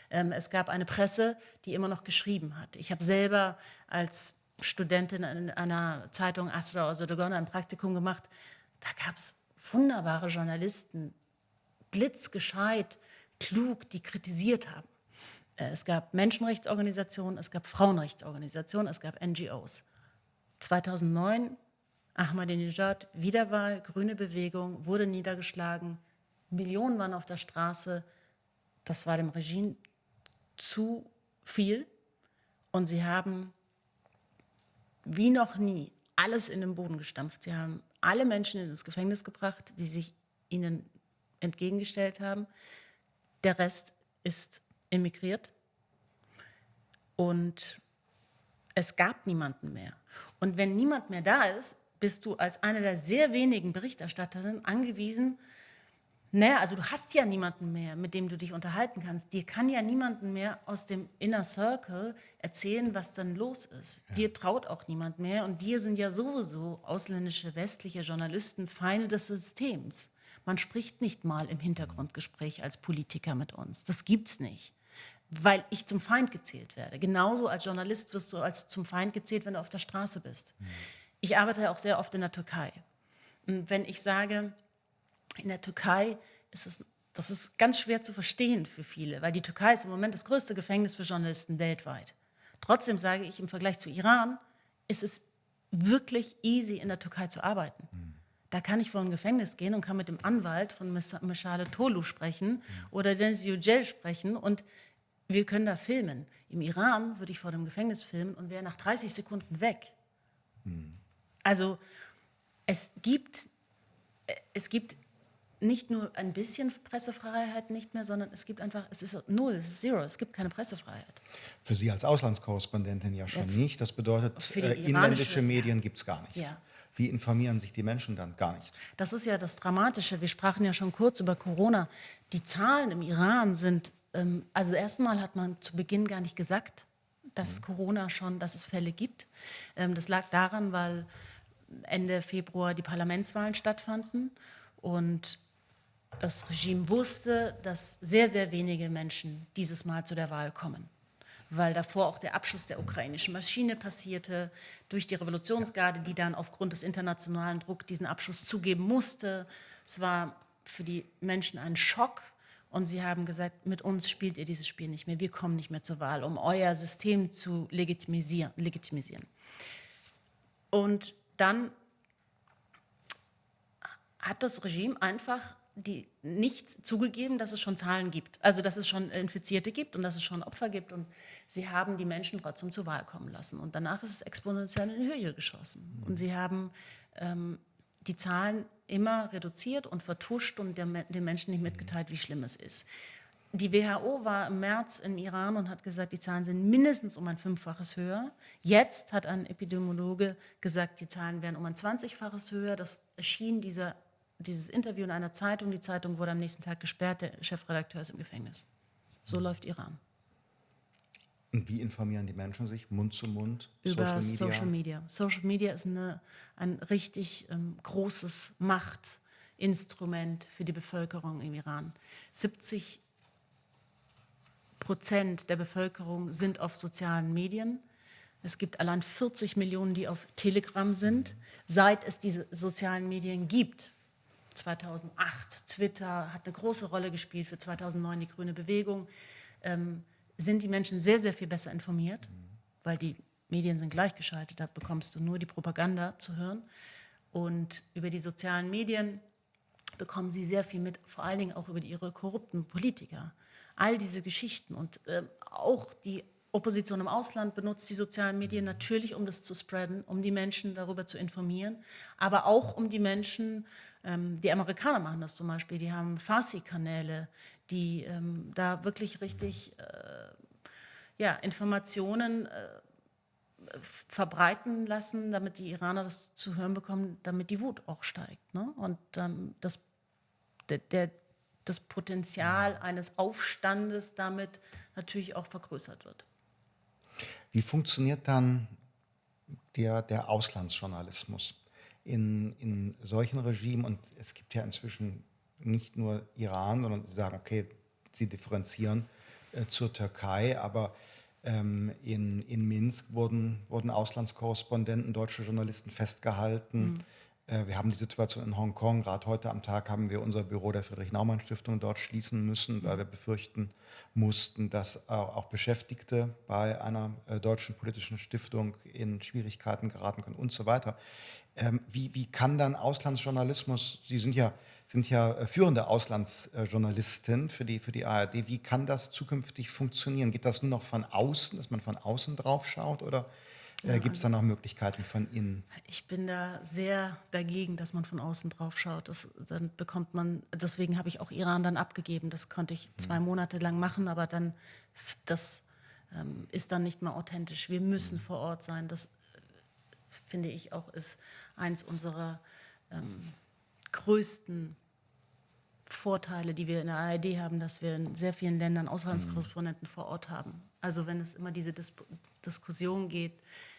Ähm, es gab eine Presse, die immer noch geschrieben hat. Ich habe selber als Studentin in einer Zeitung Astra Ozodogon ein Praktikum gemacht. Da gab es wunderbare Journalisten, blitzgescheit, klug, die kritisiert haben. Äh, es gab Menschenrechtsorganisationen, es gab Frauenrechtsorganisationen, es gab NGOs. 2009 Ahmadinejad, Wiederwahl, grüne Bewegung, wurde niedergeschlagen, Millionen waren auf der Straße. Das war dem Regime zu viel. Und sie haben wie noch nie alles in den Boden gestampft. Sie haben alle Menschen in das Gefängnis gebracht, die sich ihnen entgegengestellt haben. Der Rest ist emigriert. Und es gab niemanden mehr. Und wenn niemand mehr da ist, bist du als eine der sehr wenigen Berichterstatterinnen angewiesen, naja, also du hast ja niemanden mehr, mit dem du dich unterhalten kannst. Dir kann ja niemanden mehr aus dem Inner Circle erzählen, was dann los ist. Ja. Dir traut auch niemand mehr. Und wir sind ja sowieso ausländische westliche Journalisten Feinde des Systems. Man spricht nicht mal im Hintergrundgespräch als Politiker mit uns. Das gibt's nicht. Weil ich zum Feind gezählt werde. Genauso als Journalist wirst du als zum Feind gezählt, wenn du auf der Straße bist. Mhm. Ich arbeite auch sehr oft in der Türkei. Und wenn ich sage, in der Türkei ist es, das ist ganz schwer zu verstehen für viele, weil die Türkei ist im Moment das größte Gefängnis für Journalisten weltweit. Trotzdem sage ich, im Vergleich zu Iran ist es wirklich easy, in der Türkei zu arbeiten. Mhm. Da kann ich vor ein Gefängnis gehen und kann mit dem Anwalt von Meshale Tolu sprechen mhm. oder Deniz Yücel sprechen und wir können da filmen. Im Iran würde ich vor dem Gefängnis filmen und wäre nach 30 Sekunden weg. Mhm. Also es gibt, äh, es gibt nicht nur ein bisschen Pressefreiheit nicht mehr, sondern es gibt einfach, es ist null, es ist zero, es gibt keine Pressefreiheit. Für Sie als Auslandskorrespondentin ja schon ja, nicht. Das bedeutet, äh, inländische Medien gibt es gar nicht. Ja. Wie informieren sich die Menschen dann? Gar nicht. Das ist ja das Dramatische. Wir sprachen ja schon kurz über Corona. Die Zahlen im Iran sind, ähm, also erstmal hat man zu Beginn gar nicht gesagt, dass mhm. Corona schon, dass es Fälle gibt. Ähm, das lag daran, weil Ende Februar die Parlamentswahlen stattfanden und das Regime wusste, dass sehr, sehr wenige Menschen dieses Mal zu der Wahl kommen, weil davor auch der Abschuss der ukrainischen Maschine passierte, durch die Revolutionsgarde, die dann aufgrund des internationalen Drucks diesen Abschuss zugeben musste. Es war für die Menschen ein Schock und sie haben gesagt, mit uns spielt ihr dieses Spiel nicht mehr, wir kommen nicht mehr zur Wahl, um euer System zu legitimisieren. legitimisieren. Und dann hat das Regime einfach die nicht zugegeben, dass es schon Zahlen gibt, also dass es schon Infizierte gibt und dass es schon Opfer gibt und sie haben die Menschen trotzdem zur Wahl kommen lassen und danach ist es exponentiell in die Höhe geschossen und sie haben ähm, die Zahlen immer reduziert und vertuscht und der, den Menschen nicht mitgeteilt, wie schlimm es ist. Die WHO war im März im Iran und hat gesagt, die Zahlen sind mindestens um ein Fünffaches höher. Jetzt hat ein Epidemiologe gesagt, die Zahlen wären um ein Zwanzigfaches höher. Das erschien dieser dieses Interview in einer Zeitung, die Zeitung wurde am nächsten Tag gesperrt, der Chefredakteur ist im Gefängnis. So läuft Iran. Und wie informieren die Menschen sich? Mund zu Mund? Über Social Media? Social Media, Social Media ist eine, ein richtig ähm, großes Machtinstrument für die Bevölkerung im Iran. 70 Prozent der Bevölkerung sind auf sozialen Medien. Es gibt allein 40 Millionen, die auf Telegram sind. Seit es diese sozialen Medien gibt, 2008, Twitter hat eine große Rolle gespielt für 2009 die Grüne Bewegung, ähm, sind die Menschen sehr, sehr viel besser informiert, weil die Medien sind gleichgeschaltet, da bekommst du nur die Propaganda zu hören. Und über die sozialen Medien bekommen sie sehr viel mit, vor allen Dingen auch über ihre korrupten Politiker. All diese Geschichten und äh, auch die Opposition im Ausland benutzt die sozialen Medien natürlich, um das zu spreaden, um die Menschen darüber zu informieren, aber auch um die Menschen, ähm, die Amerikaner machen das zum Beispiel, die haben Farsi-Kanäle, die ähm, da wirklich richtig äh, ja, Informationen äh, verbreiten lassen, damit die Iraner das zu hören bekommen, damit die Wut auch steigt. Ne? Und ähm, das, der, der, das Potenzial eines Aufstandes damit natürlich auch vergrößert wird. Wie funktioniert dann der, der Auslandsjournalismus in, in solchen Regimen? Und es gibt ja inzwischen nicht nur Iran, sondern sie sagen, okay, sie differenzieren äh, zur Türkei, aber ähm, in, in Minsk wurden, wurden Auslandskorrespondenten, deutsche Journalisten festgehalten. Mhm. Äh, wir haben die Situation in Hongkong. Gerade heute am Tag haben wir unser Büro der Friedrich-Naumann-Stiftung dort schließen müssen, weil wir befürchten mussten, dass auch Beschäftigte bei einer äh, deutschen politischen Stiftung in Schwierigkeiten geraten können und so weiter. Ähm, wie, wie kann dann Auslandsjournalismus, Sie sind ja sind ja äh, führende Auslandsjournalistin für die, für die ARD. Wie kann das zukünftig funktionieren? Geht das nur noch von außen, dass man von außen drauf schaut oder äh, gibt es da noch Möglichkeiten von innen? Ich bin da sehr dagegen, dass man von außen drauf schaut. Das, dann bekommt man, deswegen habe ich auch Iran dann abgegeben. Das konnte ich zwei hm. Monate lang machen, aber dann, das ähm, ist dann nicht mehr authentisch. Wir müssen hm. vor Ort sein. Das finde ich auch ist eins unserer ähm, größten Vorteile, die wir in der ARD haben, dass wir in sehr vielen Ländern Auslandskorrespondenten mhm. vor Ort haben. Also wenn es immer diese Dis Diskussion geht,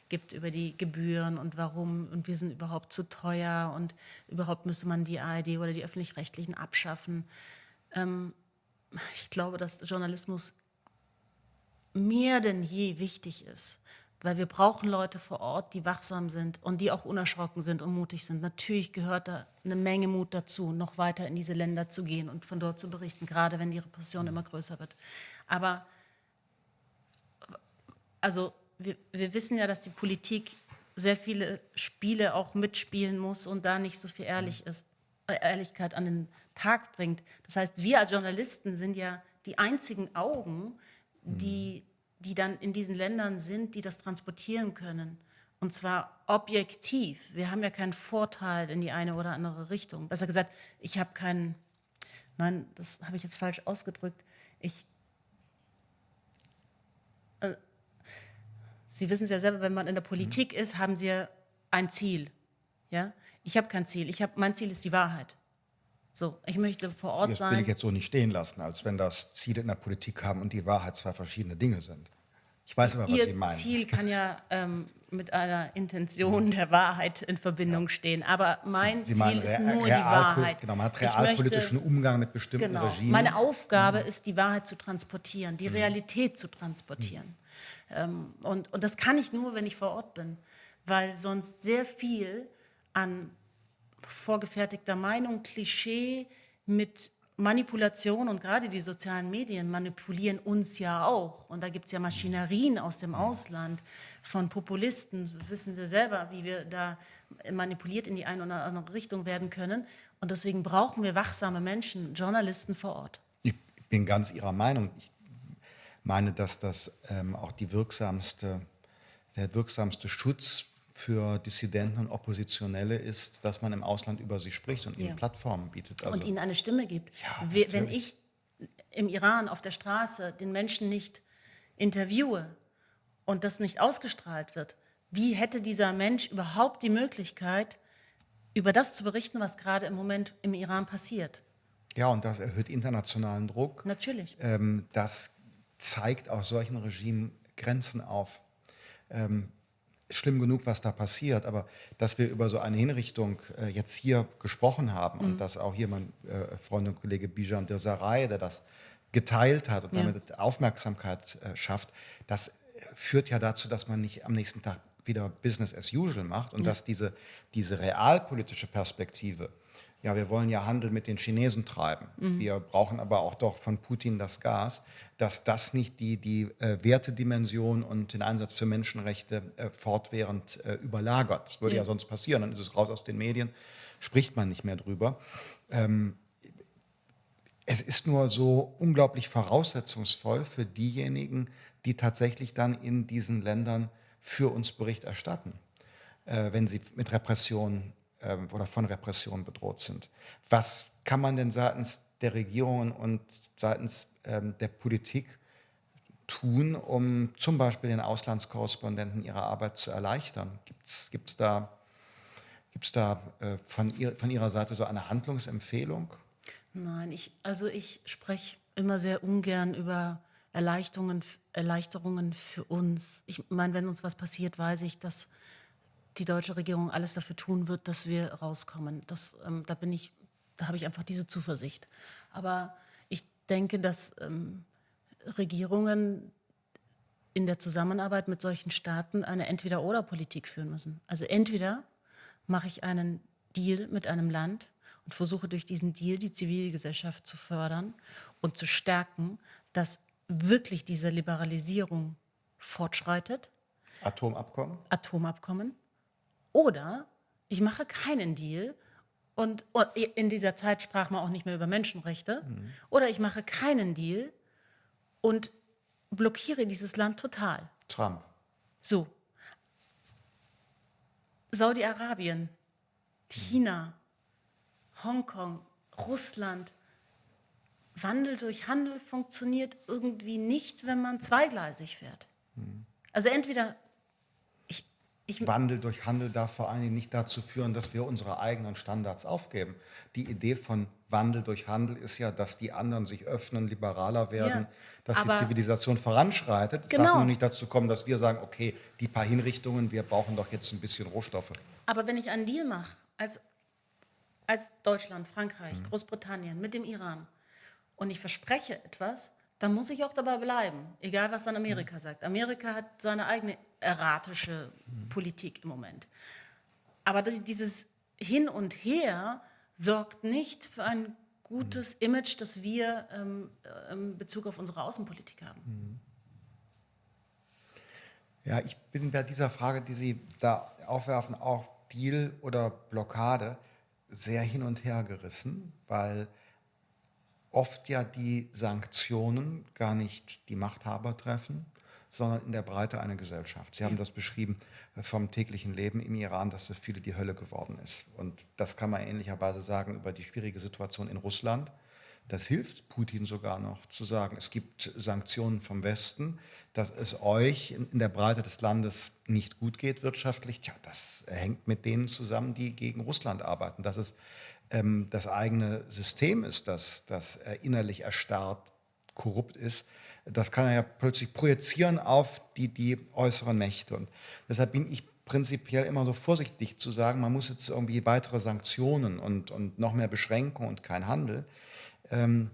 gibt über die Gebühren und warum und wir sind überhaupt zu teuer und überhaupt müsste man die ARD oder die öffentlich-rechtlichen abschaffen. Ähm, ich glaube, dass Journalismus mehr denn je wichtig ist, weil wir brauchen Leute vor Ort, die wachsam sind und die auch unerschrocken sind und mutig sind. Natürlich gehört da eine Menge Mut dazu, noch weiter in diese Länder zu gehen und von dort zu berichten, gerade wenn die Repression immer größer wird. Aber also wir, wir wissen ja, dass die Politik sehr viele Spiele auch mitspielen muss und da nicht so viel ehrlich ist, äh, Ehrlichkeit an den Tag bringt. Das heißt, wir als Journalisten sind ja die einzigen Augen, die die dann in diesen Ländern sind, die das transportieren können. Und zwar objektiv. Wir haben ja keinen Vorteil in die eine oder andere Richtung. Besser gesagt, ich habe keinen, nein, das habe ich jetzt falsch ausgedrückt. Ich, äh, Sie wissen es ja selber, wenn man in der Politik mhm. ist, haben Sie ein Ziel. Ja? Ich habe kein Ziel. Ich hab, mein Ziel ist die Wahrheit. So, ich möchte vor Ort das sein. Das will ich jetzt so nicht stehen lassen, als wenn das Ziele in der Politik haben und die Wahrheit zwei verschiedene Dinge sind. Ich weiß aber, was Ihr Sie meinen. Ziel kann ja ähm, mit einer Intention der Wahrheit in Verbindung ja. stehen. Aber mein Sie, Sie Ziel ist nur die Wahrheit. Genau, man hat realpolitischen möchte, Umgang mit bestimmten genau, Regimen. Meine Aufgabe mhm. ist, die Wahrheit zu transportieren, die mhm. Realität zu transportieren. Mhm. Ähm, und, und das kann ich nur, wenn ich vor Ort bin, weil sonst sehr viel an vorgefertigter Meinung, Klischee mit Manipulation und gerade die sozialen Medien manipulieren uns ja auch. Und da gibt es ja Maschinerien aus dem Ausland von Populisten, wissen wir selber, wie wir da manipuliert in die eine oder andere Richtung werden können. Und deswegen brauchen wir wachsame Menschen, Journalisten vor Ort. Ich bin ganz Ihrer Meinung. Ich meine, dass das ähm, auch die wirksamste, der wirksamste Schutz für Dissidenten und Oppositionelle ist, dass man im Ausland über sie spricht und ja. ihnen Plattformen bietet. Also und ihnen eine Stimme gibt. Ja, Wenn ich im Iran auf der Straße den Menschen nicht interviewe und das nicht ausgestrahlt wird, wie hätte dieser Mensch überhaupt die Möglichkeit, über das zu berichten, was gerade im Moment im Iran passiert? Ja, und das erhöht internationalen Druck. Natürlich. Ähm, das zeigt auch solchen Regimen Grenzen auf. Ähm, schlimm genug, was da passiert, aber dass wir über so eine Hinrichtung äh, jetzt hier gesprochen haben mhm. und dass auch hier mein äh, Freund und Kollege Bijan Dirsaray, der das geteilt hat und ja. damit Aufmerksamkeit äh, schafft, das führt ja dazu, dass man nicht am nächsten Tag wieder Business as usual macht und ja. dass diese, diese realpolitische Perspektive, ja, wir wollen ja Handel mit den Chinesen treiben, mhm. wir brauchen aber auch doch von Putin das Gas, dass das nicht die, die äh, Wertedimension und den Einsatz für Menschenrechte äh, fortwährend äh, überlagert. Das würde ja. ja. sonst passieren, dann ist es raus aus den Medien, spricht man nicht mehr drüber. Ähm, es ist nur so unglaublich voraussetzungsvoll für diejenigen, die tatsächlich dann in diesen Ländern für uns Bericht erstatten, äh, wenn sie mit Repression äh, oder von Repression bedroht sind. Was kann man denn seitens der Regierungen und seitens ähm, der Politik tun, um zum Beispiel den Auslandskorrespondenten ihre Arbeit zu erleichtern? Gibt es da, gibt's da äh, von, ihr, von Ihrer Seite so eine Handlungsempfehlung? Nein, ich, also ich spreche immer sehr ungern über Erleichterungen, Erleichterungen für uns. Ich meine, wenn uns was passiert, weiß ich, dass die deutsche Regierung alles dafür tun wird, dass wir rauskommen. Das, ähm, da bin ich, da habe ich einfach diese Zuversicht. Aber ich denke, dass ähm, Regierungen in der Zusammenarbeit mit solchen Staaten eine Entweder-oder-Politik führen müssen. Also entweder mache ich einen Deal mit einem Land und versuche durch diesen Deal die Zivilgesellschaft zu fördern und zu stärken, dass wirklich diese Liberalisierung fortschreitet. Atomabkommen? Atomabkommen. Oder ich mache keinen Deal und, in dieser Zeit sprach man auch nicht mehr über Menschenrechte. Mhm. Oder ich mache keinen Deal und blockiere dieses Land total. Trump. So. Saudi-Arabien, China, Hongkong, Russland, Wandel durch Handel funktioniert irgendwie nicht, wenn man zweigleisig fährt. Hm. Also entweder ich, Wandel durch Handel darf vor allen Dingen nicht dazu führen, dass wir unsere eigenen Standards aufgeben. Die Idee von Wandel durch Handel ist ja, dass die anderen sich öffnen, liberaler werden, ja, dass die Zivilisation voranschreitet. Es genau. darf nur nicht dazu kommen, dass wir sagen, okay, die paar Hinrichtungen, wir brauchen doch jetzt ein bisschen Rohstoffe. Aber wenn ich einen Deal mache, als, als Deutschland, Frankreich, mhm. Großbritannien mit dem Iran, und ich verspreche etwas, dann muss ich auch dabei bleiben, egal was dann Amerika mhm. sagt. Amerika hat seine eigene erratische mhm. Politik im Moment. Aber das, dieses Hin und Her sorgt nicht für ein gutes mhm. Image, das wir ähm, äh, in Bezug auf unsere Außenpolitik haben. Ja, ich bin bei dieser Frage, die Sie da aufwerfen, auch Deal oder Blockade, sehr hin und her gerissen, weil oft ja die Sanktionen gar nicht die Machthaber treffen, sondern in der Breite eine Gesellschaft. Sie haben das beschrieben äh, vom täglichen Leben im Iran, dass das viele die Hölle geworden ist. Und das kann man ähnlicherweise sagen über die schwierige Situation in Russland. Das hilft Putin sogar noch zu sagen, es gibt Sanktionen vom Westen, dass es euch in der Breite des Landes nicht gut geht wirtschaftlich. Tja, das hängt mit denen zusammen, die gegen Russland arbeiten. Das ist ähm, das eigene System ist, das, das äh, innerlich erstarrt, korrupt ist, das kann er ja plötzlich projizieren auf die, die äußeren Mächte. Und deshalb bin ich prinzipiell immer so vorsichtig zu sagen, man muss jetzt irgendwie weitere Sanktionen und, und noch mehr Beschränkungen und kein Handel. Ähm,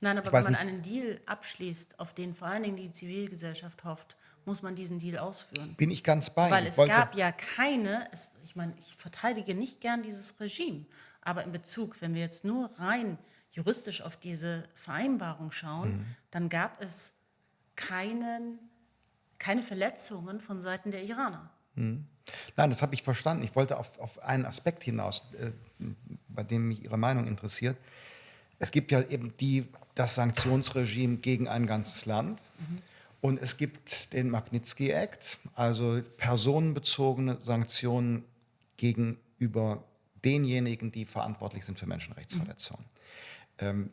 Nein, aber wenn man nicht, einen Deal abschließt, auf den vor allen Dingen die Zivilgesellschaft hofft, muss man diesen Deal ausführen. Bin ich ganz bei. Weil es gab ja keine, es, ich meine, ich verteidige nicht gern dieses Regime, aber in Bezug, wenn wir jetzt nur rein juristisch auf diese Vereinbarung schauen, mhm. dann gab es keinen, keine Verletzungen von Seiten der Iraner. Mhm. Nein, das habe ich verstanden. Ich wollte auf, auf einen Aspekt hinaus, äh, bei dem mich Ihre Meinung interessiert. Es gibt ja eben die, das Sanktionsregime gegen ein ganzes Land. Mhm. Und es gibt den Magnitsky Act, also personenbezogene Sanktionen gegenüber denjenigen, die verantwortlich sind für Menschenrechtsverletzungen. Ähm,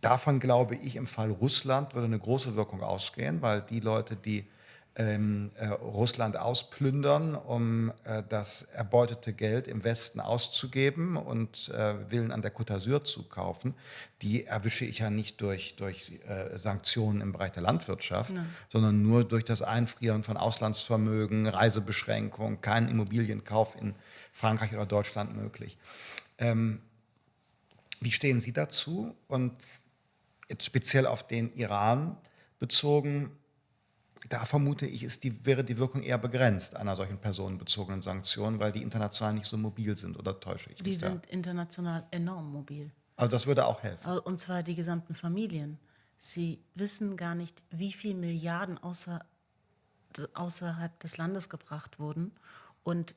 davon glaube ich, im Fall Russland würde eine große Wirkung ausgehen, weil die Leute, die ähm, äh, Russland ausplündern, um äh, das erbeutete Geld im Westen auszugeben und äh, Villen an der Côte d'Azur zu kaufen, die erwische ich ja nicht durch, durch äh, Sanktionen im Bereich der Landwirtschaft, Nein. sondern nur durch das Einfrieren von Auslandsvermögen, Reisebeschränkungen, keinen Immobilienkauf in Frankreich oder Deutschland möglich. Ähm, wie stehen Sie dazu? Und jetzt speziell auf den Iran bezogen, da vermute ich, ist die, wäre die Wirkung eher begrenzt einer solchen personenbezogenen Sanktion, weil die international nicht so mobil sind, oder täusche ich mich? Die sind da? international enorm mobil. Also das würde auch helfen. Und zwar die gesamten Familien. Sie wissen gar nicht, wie viele Milliarden außer, außerhalb des Landes gebracht wurden und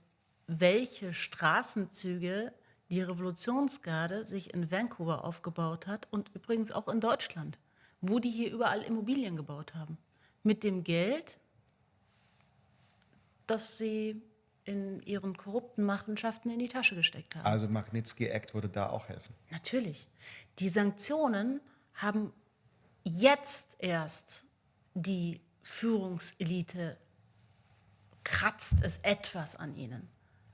welche Straßenzüge die Revolutionsgarde sich in Vancouver aufgebaut hat und übrigens auch in Deutschland, wo die hier überall Immobilien gebaut haben mit dem Geld, das sie in ihren korrupten Machenschaften in die Tasche gesteckt haben. Also Magnitsky Act würde da auch helfen. Natürlich. Die Sanktionen haben jetzt erst die Führungselite kratzt es etwas an ihnen.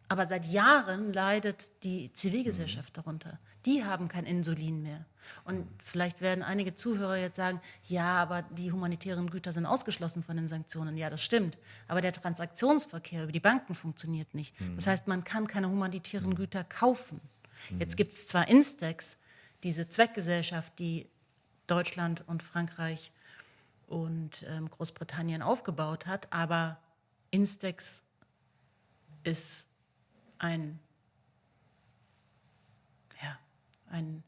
Aber seit Jahren leidet die Zivilgesellschaft mhm. darunter. Die haben kein Insulin mehr. Und vielleicht werden einige Zuhörer jetzt sagen, ja, aber die humanitären Güter sind ausgeschlossen von den Sanktionen. Ja, das stimmt. Aber der Transaktionsverkehr über die Banken funktioniert nicht. Mhm. Das heißt, man kann keine humanitären mhm. Güter kaufen. Jetzt gibt es zwar Instex, diese Zweckgesellschaft, die Deutschland und Frankreich und ähm, Großbritannien aufgebaut hat, aber Instex ist ein, ja, ein,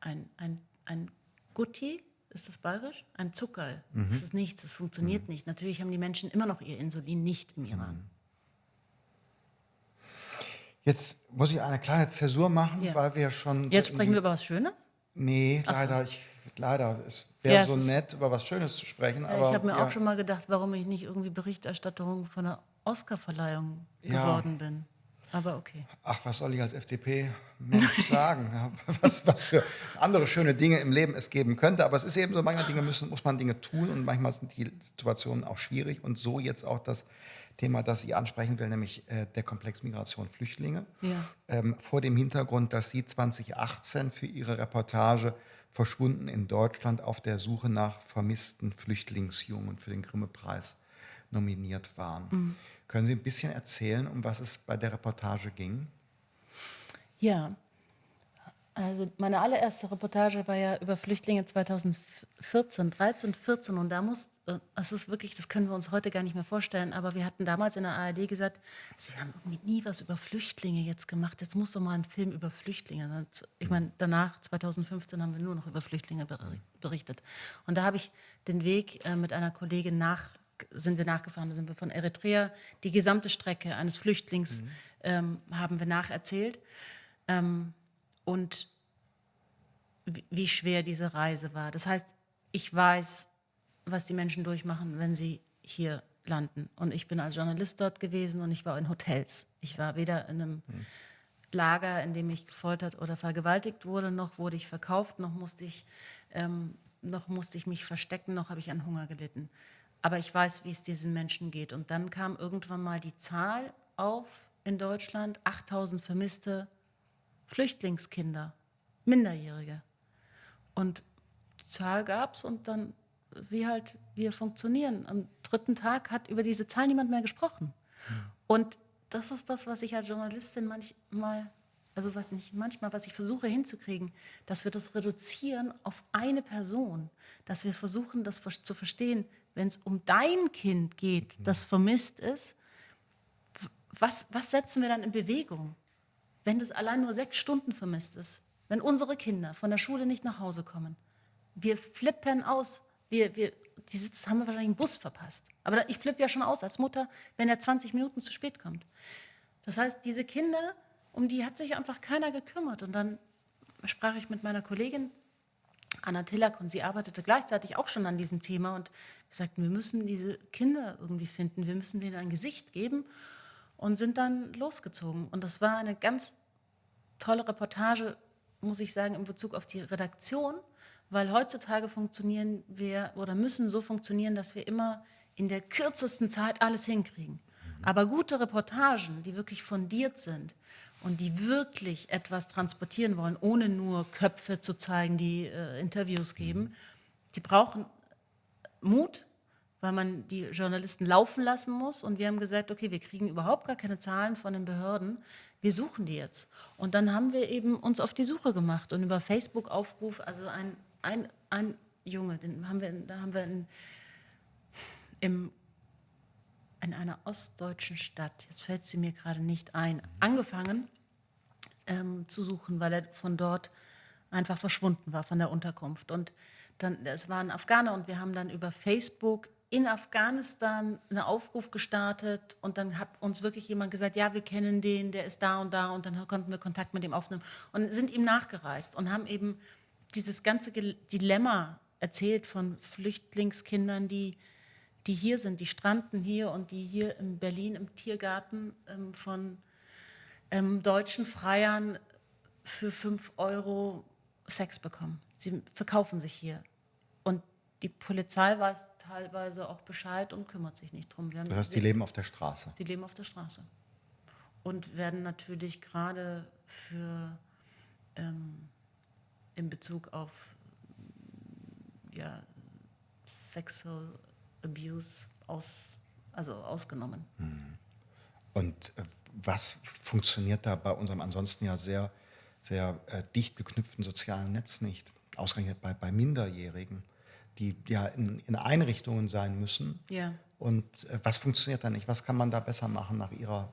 ein, ein, ein Gutti, ist das bayerisch? Ein Zuckerl. Mhm. Das ist nichts, das funktioniert mhm. nicht. Natürlich haben die Menschen immer noch ihr Insulin nicht im Iran. Mhm. Jetzt muss ich eine kleine Zäsur machen, ja. weil wir schon. Jetzt sprechen wir über was Schönes? Nee, leider. So. Ich, leider. Es wäre ja, so nett, über was Schönes zu sprechen. Ja, aber, ich habe mir auch schon mal gedacht, warum ich nicht irgendwie Berichterstatterin von einer Oscarverleihung geworden bin. Aber okay. Ach, was soll ich als FDP-Mensch *laughs* sagen? Was, was für andere schöne Dinge im Leben es geben könnte. Aber es ist eben so, manchmal Dinge müssen, muss man Dinge tun und manchmal sind die Situationen auch schwierig. Und so jetzt auch das Thema, das ich ansprechen will, nämlich äh, der Komplex Migration Flüchtlinge. Ja. Ähm, vor dem Hintergrund, dass Sie 2018 für Ihre Reportage Verschwunden in Deutschland auf der Suche nach vermissten Flüchtlingsjungen für den Grimme-Preis nominiert waren. Mhm. Können Sie ein bisschen erzählen, um was es bei der Reportage ging? Ja, also meine allererste Reportage war ja über Flüchtlinge 2014, 13, 14 und da muss, äh, das ist wirklich, das können wir uns heute gar nicht mehr vorstellen, aber wir hatten damals in der ARD gesagt, Sie haben irgendwie nie was über Flüchtlinge jetzt gemacht, jetzt muss doch mal ein Film über Flüchtlinge. Ich meine, danach, 2015, haben wir nur noch über Flüchtlinge berichtet. Und da habe ich den Weg äh, mit einer Kollegin nach sind wir nachgefahren, da sind wir von Eritrea, die gesamte Strecke eines Flüchtlings mhm. ähm, haben wir nacherzählt. Ähm, und wie schwer diese Reise war. Das heißt, ich weiß, was die Menschen durchmachen, wenn sie hier landen. Und ich bin als Journalist dort gewesen und ich war in Hotels. Ich war weder in einem mhm. Lager, in dem ich gefoltert oder vergewaltigt wurde, noch wurde ich verkauft, noch musste ich, ähm, noch musste ich mich verstecken, noch habe ich an Hunger gelitten aber ich weiß, wie es diesen Menschen geht. Und dann kam irgendwann mal die Zahl auf in Deutschland, 8000 vermisste Flüchtlingskinder, Minderjährige. Und die Zahl gab es und dann, wie halt wir funktionieren. Am dritten Tag hat über diese Zahl niemand mehr gesprochen. Mhm. Und das ist das, was ich als Journalistin manchmal, also was nicht manchmal, was ich versuche hinzukriegen, dass wir das reduzieren auf eine Person, dass wir versuchen, das zu verstehen, wenn es um dein Kind geht, mhm. das vermisst ist, was, was setzen wir dann in Bewegung, wenn das allein nur sechs Stunden vermisst ist, wenn unsere Kinder von der Schule nicht nach Hause kommen? Wir flippen aus. Wir, wir, die Sitz, haben wir wahrscheinlich einen Bus verpasst. Aber ich flippe ja schon aus als Mutter, wenn er 20 Minuten zu spät kommt. Das heißt, diese Kinder, um die hat sich einfach keiner gekümmert. Und dann sprach ich mit meiner Kollegin Anna Tillack und sie arbeitete gleichzeitig auch schon an diesem Thema und wir sagten, wir müssen diese Kinder irgendwie finden, wir müssen denen ein Gesicht geben und sind dann losgezogen. Und das war eine ganz tolle Reportage, muss ich sagen, in Bezug auf die Redaktion, weil heutzutage funktionieren wir oder müssen so funktionieren, dass wir immer in der kürzesten Zeit alles hinkriegen. Aber gute Reportagen, die wirklich fundiert sind und die wirklich etwas transportieren wollen, ohne nur Köpfe zu zeigen, die äh, Interviews geben, die brauchen Mut, weil man die Journalisten laufen lassen muss. Und wir haben gesagt, okay, wir kriegen überhaupt gar keine Zahlen von den Behörden. Wir suchen die jetzt. Und dann haben wir eben uns auf die Suche gemacht und über Facebook-Aufruf, also ein, ein, ein Junge, den haben wir, da haben wir in, im in einer ostdeutschen Stadt, jetzt fällt sie mir gerade nicht ein, angefangen ähm, zu suchen, weil er von dort einfach verschwunden war, von der Unterkunft. Und dann, es waren Afghaner und wir haben dann über Facebook in Afghanistan einen Aufruf gestartet und dann hat uns wirklich jemand gesagt, ja, wir kennen den, der ist da und da und dann konnten wir Kontakt mit ihm aufnehmen und sind ihm nachgereist und haben eben dieses ganze Dilemma erzählt von Flüchtlingskindern, die die hier sind, die stranden hier und die hier in Berlin im Tiergarten ähm, von ähm, deutschen Freiern für 5 Euro Sex bekommen. Sie verkaufen sich hier. Und die Polizei weiß teilweise auch Bescheid und kümmert sich nicht drum. Wir das heißt, die leben auf der Straße? Die leben auf der Straße. Und werden natürlich gerade für ähm, in Bezug auf ja, Sexual Abuse aus, also ausgenommen. Mhm. Und äh, was funktioniert da bei unserem ansonsten ja sehr, sehr äh, dicht geknüpften sozialen Netz nicht? Ausgerechnet bei, bei Minderjährigen, die ja in, in Einrichtungen sein müssen. Ja. Und äh, was funktioniert da nicht? Was kann man da besser machen nach Ihrer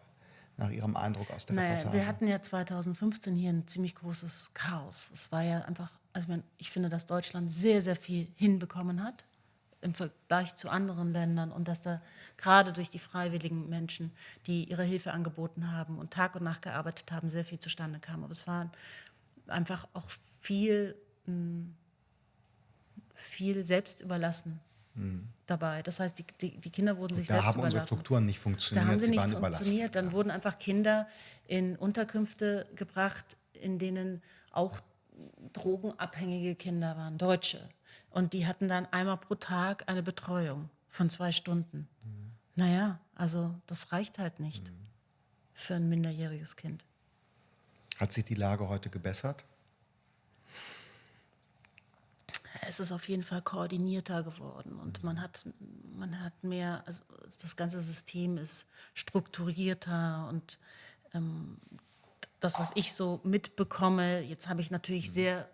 nach Ihrem Eindruck aus der naja, Reportage? Wir hatten ja 2015 hier ein ziemlich großes Chaos. Es war ja einfach, also ich, meine, ich finde, dass Deutschland sehr, sehr viel hinbekommen hat im Vergleich zu anderen Ländern und dass da gerade durch die freiwilligen Menschen, die ihre Hilfe angeboten haben und Tag und Nacht gearbeitet haben, sehr viel zustande kam. Aber es war einfach auch viel, hm, viel selbstüberlassen mhm. dabei. Das heißt, die, die, die Kinder wurden und sich da selbst haben unsere Strukturen nicht funktioniert. Da haben sie, sie nicht funktioniert. Dann ja. wurden einfach Kinder in Unterkünfte gebracht, in denen auch drogenabhängige Kinder waren, Deutsche. Und die hatten dann einmal pro Tag eine Betreuung von zwei Stunden. Mhm. Naja, also das reicht halt nicht mhm. für ein minderjähriges Kind. Hat sich die Lage heute gebessert? Es ist auf jeden Fall koordinierter geworden und mhm. man hat, man hat mehr, also das ganze System ist strukturierter und ähm, das, was ich so mitbekomme, jetzt habe ich natürlich mhm. sehr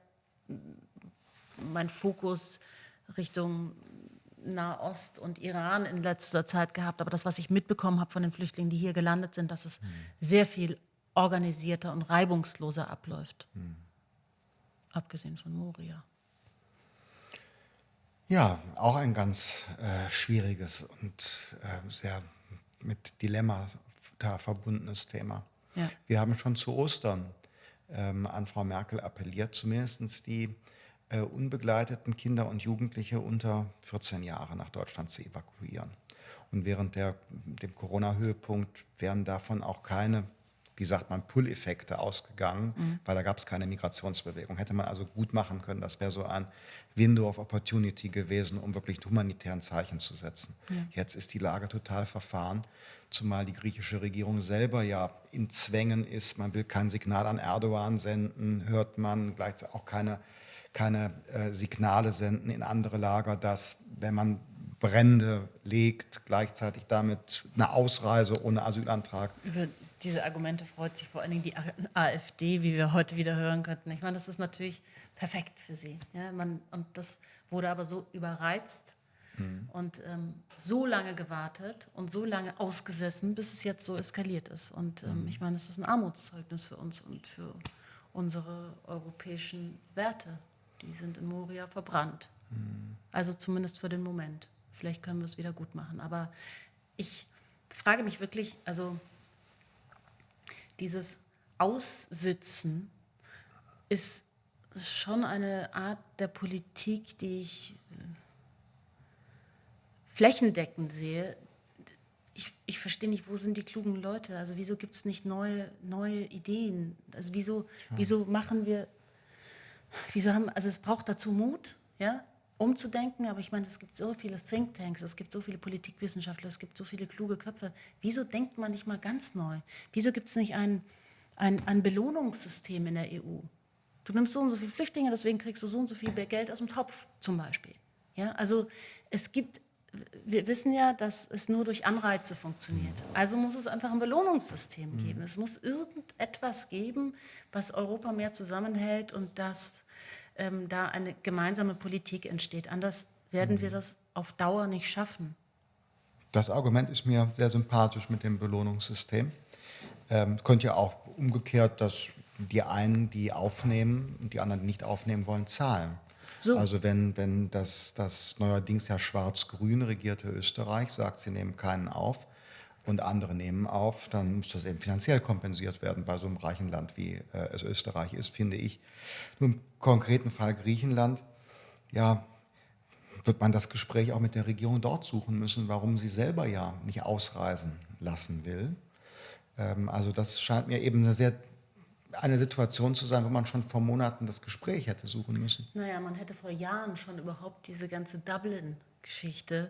mein Fokus Richtung Nahost und Iran in letzter Zeit gehabt. Aber das, was ich mitbekommen habe von den Flüchtlingen, die hier gelandet sind, dass es mhm. sehr viel organisierter und reibungsloser abläuft. Mhm. Abgesehen von Moria. Ja, auch ein ganz äh, schwieriges und äh, sehr mit Dilemma verbundenes Thema. Ja. Wir haben schon zu Ostern ähm, an Frau Merkel appelliert, zumindest die äh, unbegleiteten Kinder und Jugendliche unter 14 Jahre nach Deutschland zu evakuieren. Und während der, dem Corona-Höhepunkt wären davon auch keine, wie sagt man, Pull-Effekte ausgegangen, mhm. weil da gab es keine Migrationsbewegung. Hätte man also gut machen können, das wäre so ein Window of Opportunity gewesen, um wirklich humanitären Zeichen zu setzen. Ja. Jetzt ist die Lage total verfahren, zumal die griechische Regierung selber ja in Zwängen ist. Man will kein Signal an Erdogan senden, hört man gleichzeitig auch keine keine äh, Signale senden in andere Lager, dass wenn man Brände legt, gleichzeitig damit eine Ausreise ohne Asylantrag. Über diese Argumente freut sich vor allen Dingen die AfD, wie wir heute wieder hören könnten. Ich meine, das ist natürlich perfekt für sie. Ja, man, und das wurde aber so überreizt mhm. und ähm, so lange gewartet und so lange ausgesessen, bis es jetzt so eskaliert ist. Und ähm, mhm. ich meine, es ist ein Armutszeugnis für uns und für unsere europäischen Werte die sind in Moria verbrannt. Mhm. Also zumindest für den Moment. Vielleicht können wir es wieder gut machen. Aber ich frage mich wirklich, also dieses Aussitzen ist schon eine Art der Politik, die ich äh, flächendeckend sehe. Ich, ich verstehe nicht, wo sind die klugen Leute? Also wieso gibt es nicht neue, neue Ideen? Also wieso, wieso machen wir wieso haben, also es braucht dazu Mut, ja, umzudenken. Aber ich meine, es gibt so viele Thinktanks, es gibt so viele Politikwissenschaftler, es gibt so viele kluge Köpfe. Wieso denkt man nicht mal ganz neu? Wieso gibt es nicht ein, ein, ein Belohnungssystem in der EU? Du nimmst so und so viele Flüchtlinge, deswegen kriegst du so und so viel Geld aus dem Topf zum Beispiel. Ja, also es gibt, wir wissen ja, dass es nur durch Anreize funktioniert. Also muss es einfach ein Belohnungssystem mhm. geben. Es muss irgendetwas geben, was Europa mehr zusammenhält und dass ähm, da eine gemeinsame Politik entsteht. Anders werden wir mhm. das auf Dauer nicht schaffen. Das Argument ist mir sehr sympathisch mit dem Belohnungssystem. Ähm, könnte ja auch umgekehrt, dass die einen, die aufnehmen und die anderen, die nicht aufnehmen wollen, zahlen. So. Also wenn, wenn das, das neuerdings ja schwarz-grün regierte Österreich sagt, sie nehmen keinen auf und andere nehmen auf, dann muss das eben finanziell kompensiert werden bei so einem reichen Land, wie äh, es Österreich ist, finde ich. Nur im konkreten Fall Griechenland, ja, wird man das Gespräch auch mit der Regierung dort suchen müssen, warum sie selber ja nicht ausreisen lassen will. Ähm, also das scheint mir eben eine sehr eine Situation zu sein, wo man schon vor Monaten das Gespräch hätte suchen müssen. Naja, man hätte vor Jahren schon überhaupt diese ganze Dublin-Geschichte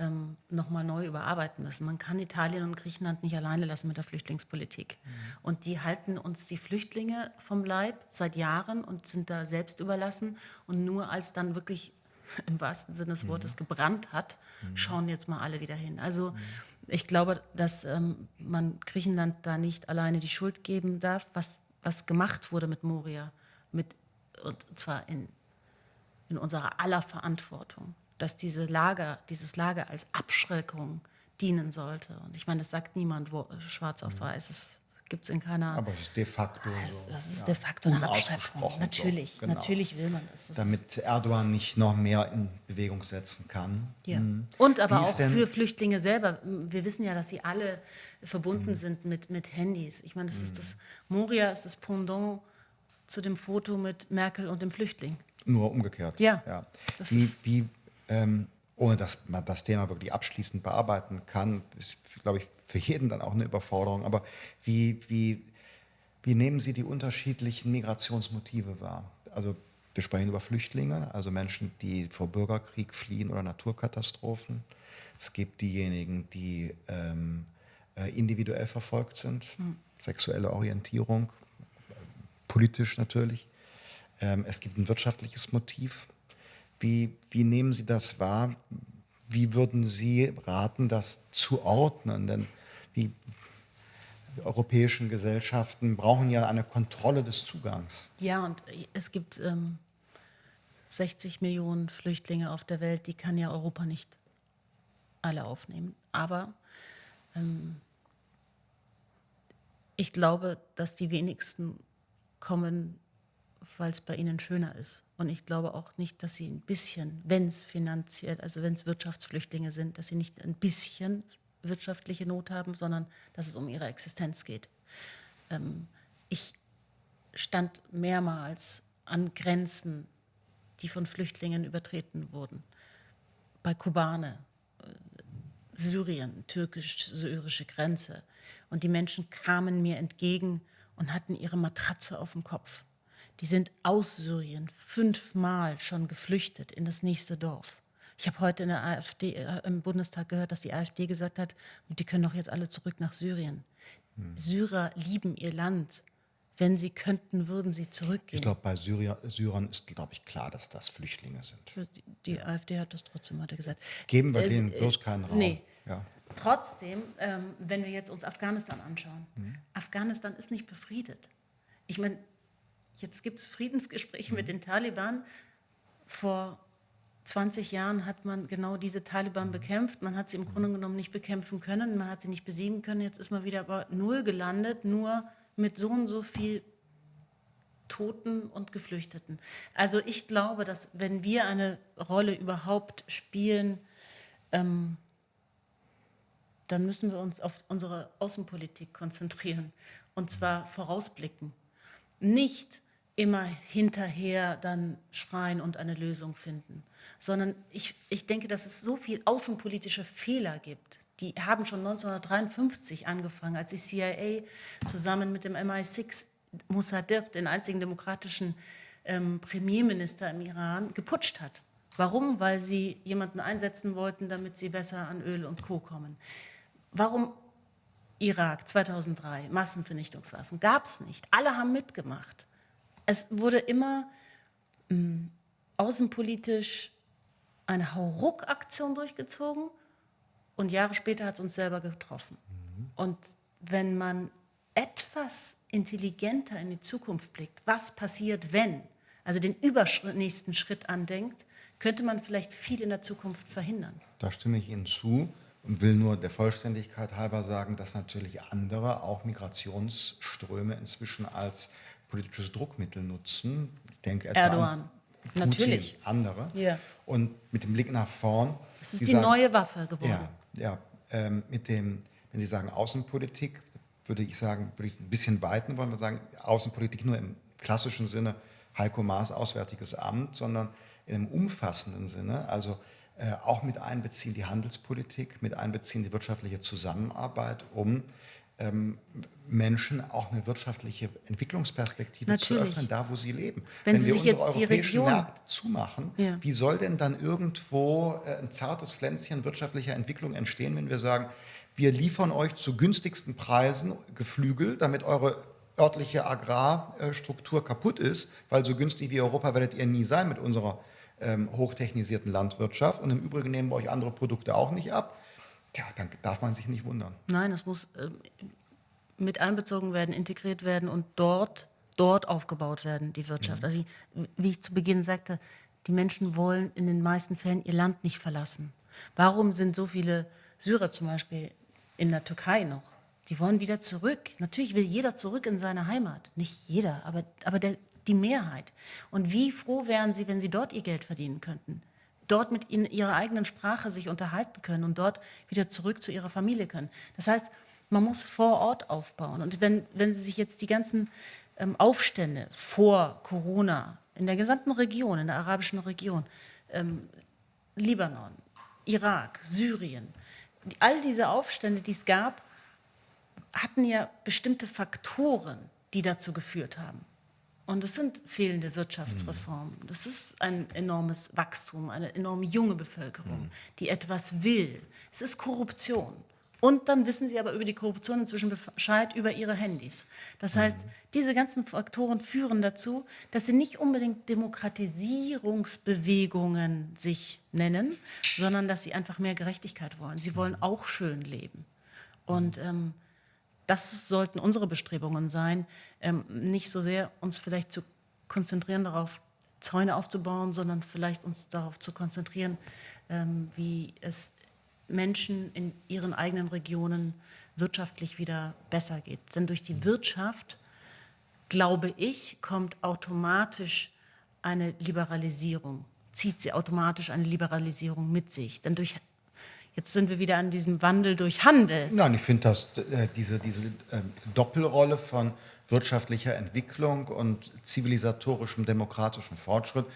ähm, nochmal neu überarbeiten müssen. Man kann Italien und Griechenland nicht alleine lassen mit der Flüchtlingspolitik. Mhm. Und die halten uns die Flüchtlinge vom Leib seit Jahren und sind da selbst überlassen. Und nur als dann wirklich *laughs* im wahrsten Sinne des Wortes mhm. gebrannt hat, mhm. schauen jetzt mal alle wieder hin. Also mhm. ich glaube, dass ähm, man Griechenland da nicht alleine die Schuld geben darf, was was gemacht wurde mit Moria, mit, und zwar in, in unserer aller Verantwortung, dass diese Lager, dieses Lager als Abschreckung dienen sollte. Und ich meine, das sagt niemand wo, schwarz auf mhm. weiß. Das gibt es in keiner. Aber es ist de facto so. Das ist ja, de facto eine Abschreckung. Natürlich, so, genau. natürlich will man das. das Damit Erdogan nicht noch mehr in Bewegung setzen kann. Ja. Mhm. Und aber auch für Flüchtlinge selber. Wir wissen ja, dass sie alle verbunden mhm. sind mit, mit Handys. Ich meine, das mhm. ist das, Moria ist das Pendant zu dem Foto mit Merkel und dem Flüchtling. Nur umgekehrt. Ja. ja. Wie, wie ähm, ohne dass man das Thema wirklich abschließend bearbeiten kann, ist, glaube ich, für jeden dann auch eine Überforderung. Aber wie, wie, wie nehmen Sie die unterschiedlichen Migrationsmotive wahr? Also wir sprechen über Flüchtlinge, also Menschen, die vor Bürgerkrieg fliehen oder Naturkatastrophen. Es gibt diejenigen, die ähm, äh, individuell verfolgt sind, mhm. sexuelle Orientierung, politisch natürlich. Ähm, es gibt ein wirtschaftliches Motiv. Wie, wie nehmen Sie das wahr? Wie würden Sie raten, das zu ordnen? Denn die europäischen Gesellschaften brauchen ja eine Kontrolle des Zugangs. Ja, und es gibt ähm, 60 Millionen Flüchtlinge auf der Welt, die kann ja Europa nicht alle aufnehmen. Aber ähm, ich glaube, dass die wenigsten kommen, weil es bei ihnen schöner ist. Und ich glaube auch nicht, dass sie ein bisschen, wenn es finanziell, also wenn es Wirtschaftsflüchtlinge sind, dass sie nicht ein bisschen wirtschaftliche Not haben, sondern dass es um ihre Existenz geht. Ähm, ich stand mehrmals an Grenzen, die von Flüchtlingen übertreten wurden. Bei Kobane, Syrien, türkisch-syrische Grenze. Und die Menschen kamen mir entgegen und hatten ihre Matratze auf dem Kopf. Die sind aus Syrien fünfmal schon geflüchtet in das nächste Dorf. Ich habe heute in der AfD, äh, im Bundestag gehört, dass die AfD gesagt hat, die können doch jetzt alle zurück nach Syrien. Hm. Syrer lieben ihr Land. Wenn sie könnten, würden sie zurückgehen. Ich glaube, bei Syrier, Syrern ist, glaube ich, klar, dass das Flüchtlinge sind. Die, die ja. AfD hat das trotzdem heute gesagt. Geben wir denen bloß keinen Raum. Nee. Ja. Trotzdem, ähm, wenn wir jetzt uns Afghanistan anschauen, mhm. Afghanistan ist nicht befriedet. Ich meine, jetzt gibt es Friedensgespräche mhm. mit den Taliban. Vor 20 Jahren hat man genau diese Taliban mhm. bekämpft. Man hat sie im Grunde mhm. genommen nicht bekämpfen können, man hat sie nicht besiegen können. Jetzt ist man wieder bei Null gelandet, nur mit so und so viel Toten und Geflüchteten. Also ich glaube, dass wenn wir eine Rolle überhaupt spielen, ähm, dann müssen wir uns auf unsere Außenpolitik konzentrieren und zwar vorausblicken. Nicht immer hinterher dann schreien und eine Lösung finden, sondern ich, ich denke, dass es so viel außenpolitische Fehler gibt, die haben schon 1953 angefangen, als die CIA zusammen mit dem MI6 Mossadegh, den einzigen demokratischen ähm, Premierminister im Iran, geputscht hat. Warum? Weil sie jemanden einsetzen wollten, damit sie besser an Öl und Co. kommen. Warum Irak 2003, Massenvernichtungswaffen? Gab es nicht. Alle haben mitgemacht. Es wurde immer mh, hm, außenpolitisch eine Hauruck-Aktion durchgezogen und Jahre später hat es uns selber getroffen. Mhm. Und wenn man etwas intelligenter in die Zukunft blickt, was passiert, wenn, also den übernächsten Schritt andenkt, könnte man vielleicht viel in der Zukunft verhindern. Da stimme ich Ihnen zu und will nur der Vollständigkeit halber sagen, dass natürlich andere auch Migrationsströme inzwischen als politisches Druckmittel nutzen. Ich denke etwa Erdogan. An Putin, natürlich. andere. Ja. Und mit dem Blick nach vorn. Es ist die sagen, neue Waffe geworden. Ja, ja ähm, mit dem, wenn Sie sagen Außenpolitik, würde ich sagen, würde ich ein bisschen weiten wollen. Wir sagen Außenpolitik nur im klassischen Sinne, Heiko Maas Auswärtiges Amt, sondern in einem umfassenden Sinne, also auch mit einbeziehen die Handelspolitik, mit einbeziehen die wirtschaftliche Zusammenarbeit, um ähm, Menschen auch eine wirtschaftliche Entwicklungsperspektive Natürlich. zu öffnen, da wo sie leben. Wenn, Wenn Sie wir sich unsere jetzt europäischen Region Märkte zumachen, ja. wie soll denn dann irgendwo äh, ein zartes Pflänzchen wirtschaftlicher Entwicklung entstehen, wenn wir sagen, wir liefern euch zu günstigsten Preisen Geflügel, damit eure örtliche Agrarstruktur kaputt ist, weil so günstig wie Europa werdet ihr nie sein mit unserer ähm, hochtechnisierten Landwirtschaft. Und im Übrigen nehmen wir euch andere Produkte auch nicht ab. Tja, dann darf man sich nicht wundern. Nein, es muss äh, mit einbezogen werden, integriert werden und dort, dort aufgebaut werden, die Wirtschaft. Mhm. Also, wie ich zu Beginn sagte, die Menschen wollen in den meisten Fällen ihr Land nicht verlassen. Warum sind so viele Syrer zum Beispiel in der Türkei noch? Die wollen wieder zurück. Natürlich will jeder zurück in seine Heimat. Nicht jeder, aber, aber der, die Mehrheit. Und wie froh wären sie, wenn sie dort ihr Geld verdienen könnten? Dort mit in ihrer eigenen Sprache sich unterhalten können und dort wieder zurück zu ihrer Familie können. Das heißt, man muss vor Ort aufbauen. Und wenn, wenn Sie sich jetzt die ganzen ähm, Aufstände vor Corona in der gesamten Region, in der arabischen Region, ähm, Libanon, Irak, Syrien, all diese Aufstände, die es gab, hatten ja bestimmte Faktoren, die dazu geführt haben. Und das sind fehlende Wirtschaftsreformen. Mhm. Das ist ein enormes Wachstum, eine enorm junge Bevölkerung, mhm. die etwas will. Es ist Korruption. Und dann wissen sie aber über die Korruption inzwischen Bescheid über ihre Handys. Das heißt, mhm. diese ganzen Faktoren führen dazu, dass sie nicht unbedingt Demokratisierungsbewegungen sich nennen, sondern dass sie einfach mehr Gerechtigkeit wollen. Sie wollen auch schön leben. Und ähm, das sollten unsere Bestrebungen sein, ähm, nicht so sehr uns vielleicht zu konzentrieren darauf, Zäune aufzubauen, sondern vielleicht uns darauf zu konzentrieren, ähm, wie es Menschen in ihren eigenen Regionen wirtschaftlich wieder besser geht. Denn durch die Wirtschaft, glaube ich, kommt automatisch eine Liberalisierung, zieht sie automatisch eine Liberalisierung mit sich. Denn durch Jetzt sind wir wieder an diesem Wandel durch Handel. Nein, ich finde, dass äh, diese, diese äh, Doppelrolle von wirtschaftlicher Entwicklung und zivilisatorischem demokratischem Fortschritt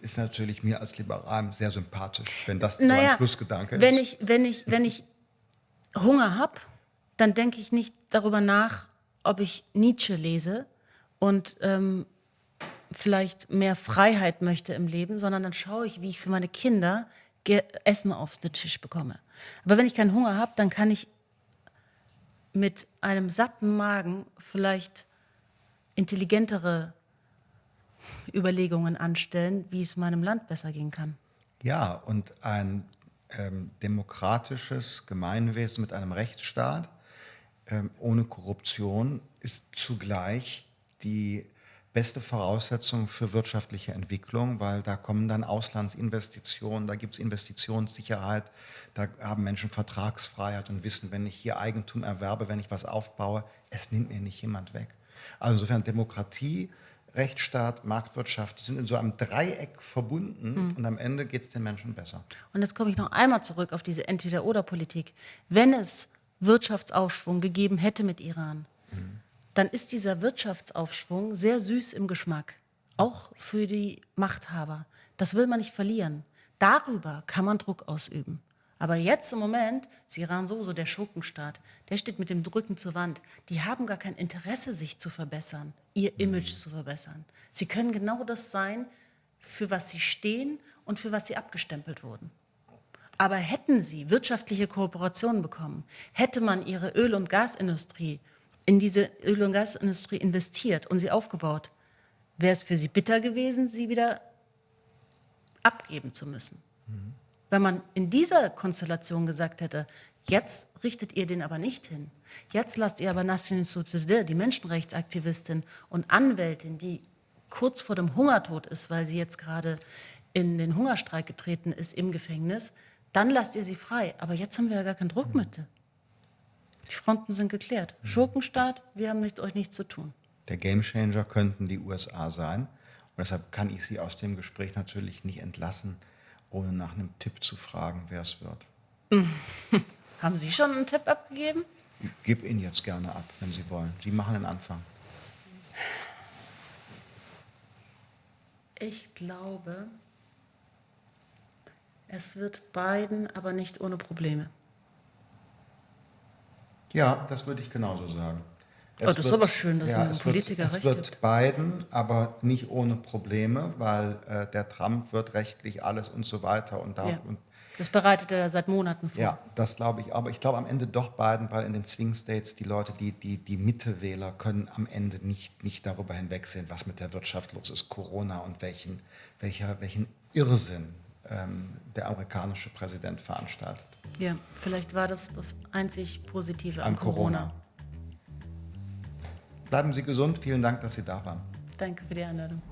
ist natürlich mir als Liberal sehr sympathisch, wenn das naja, so ein Schlussgedanke wenn ist. Ich, wenn, ich, wenn ich Hunger habe, dann denke ich nicht darüber nach, ob ich Nietzsche lese und ähm, vielleicht mehr Freiheit möchte im Leben, sondern dann schaue ich, wie ich für meine Kinder Essen auf den Tisch bekomme. Aber wenn ich keinen Hunger habe, dann kann ich mit einem satten Magen vielleicht intelligentere Überlegungen anstellen, wie es meinem Land besser gehen kann. Ja, und ein ähm, demokratisches Gemeinwesen mit einem Rechtsstaat ähm, ohne Korruption ist zugleich die beste Voraussetzung für wirtschaftliche Entwicklung, weil da kommen dann Auslandsinvestitionen, da gibt es Investitionssicherheit, da haben Menschen Vertragsfreiheit und wissen, wenn ich hier Eigentum erwerbe, wenn ich was aufbaue, es nimmt mir nicht jemand weg. Also insofern Demokratie, Rechtsstaat, Marktwirtschaft sind in so einem Dreieck verbunden mhm. und am Ende geht es den Menschen besser. Und jetzt komme ich noch einmal zurück auf diese Entweder-Oder-Politik. Wenn es Wirtschaftsaufschwung gegeben hätte mit Iran, mhm dann ist dieser Wirtschaftsaufschwung sehr süß im Geschmack, auch für die Machthaber. Das will man nicht verlieren. Darüber kann man Druck ausüben. Aber jetzt im Moment ist Iran sowieso der Schurkenstaat. Der steht mit dem Rücken zur Wand. Die haben gar kein Interesse, sich zu verbessern, ihr Image zu verbessern. Sie können genau das sein, für was sie stehen und für was sie abgestempelt wurden. Aber hätten sie wirtschaftliche Kooperationen bekommen, hätte man ihre Öl- und Gasindustrie in diese Öl- und Gasindustrie investiert und sie aufgebaut, wäre es für sie bitter gewesen, sie wieder abgeben zu müssen. Mhm. Wenn man in dieser Konstellation gesagt hätte, jetzt richtet ihr den aber nicht hin, jetzt lasst ihr aber Nasrin Sotoudeh, die Menschenrechtsaktivistin und Anwältin, die kurz vor dem Hungertod ist, weil sie jetzt gerade in den Hungerstreik getreten ist im Gefängnis, dann lasst ihr sie frei. Aber jetzt haben wir ja gar kein Druckmittel. Die Fronten sind geklärt. Mhm. Schurkenstaat, wir haben mit euch nichts zu tun. Der Gamechanger könnten die USA sein. Und deshalb kann ich Sie aus dem Gespräch natürlich nicht entlassen, ohne nach einem Tipp zu fragen, wer es wird. *laughs* haben Sie schon einen Tipp abgegeben? Ich gebe Ihnen jetzt gerne ab, wenn Sie wollen. Sie machen den Anfang. Ich glaube, es wird Biden, aber nicht ohne Probleme. Ja, das würde ich genauso sagen. Es oh, das wird, ist aber schön, dass ja, man Politiker wird, recht Es wird Biden, aber nicht ohne Probleme, weil äh, der Trump wird rechtlich alles und so weiter. Und, da, ja. und das bereitet er seit Monaten vor. Ja, das glaube ich. Aber ich glaube am Ende doch Biden, weil in den Swing States die Leute, die, die, die Mittewähler können am Ende nicht, nicht darüber hinwegsehen, was mit der Wirtschaft los ist, Corona und welchen, welcher, welchen Irrsinn der amerikanische Präsident veranstaltet. Ja, vielleicht war das das einzig Positive an, an Corona. Corona. Bleiben Sie gesund. Vielen Dank, dass Sie da waren. Danke für die Einladung.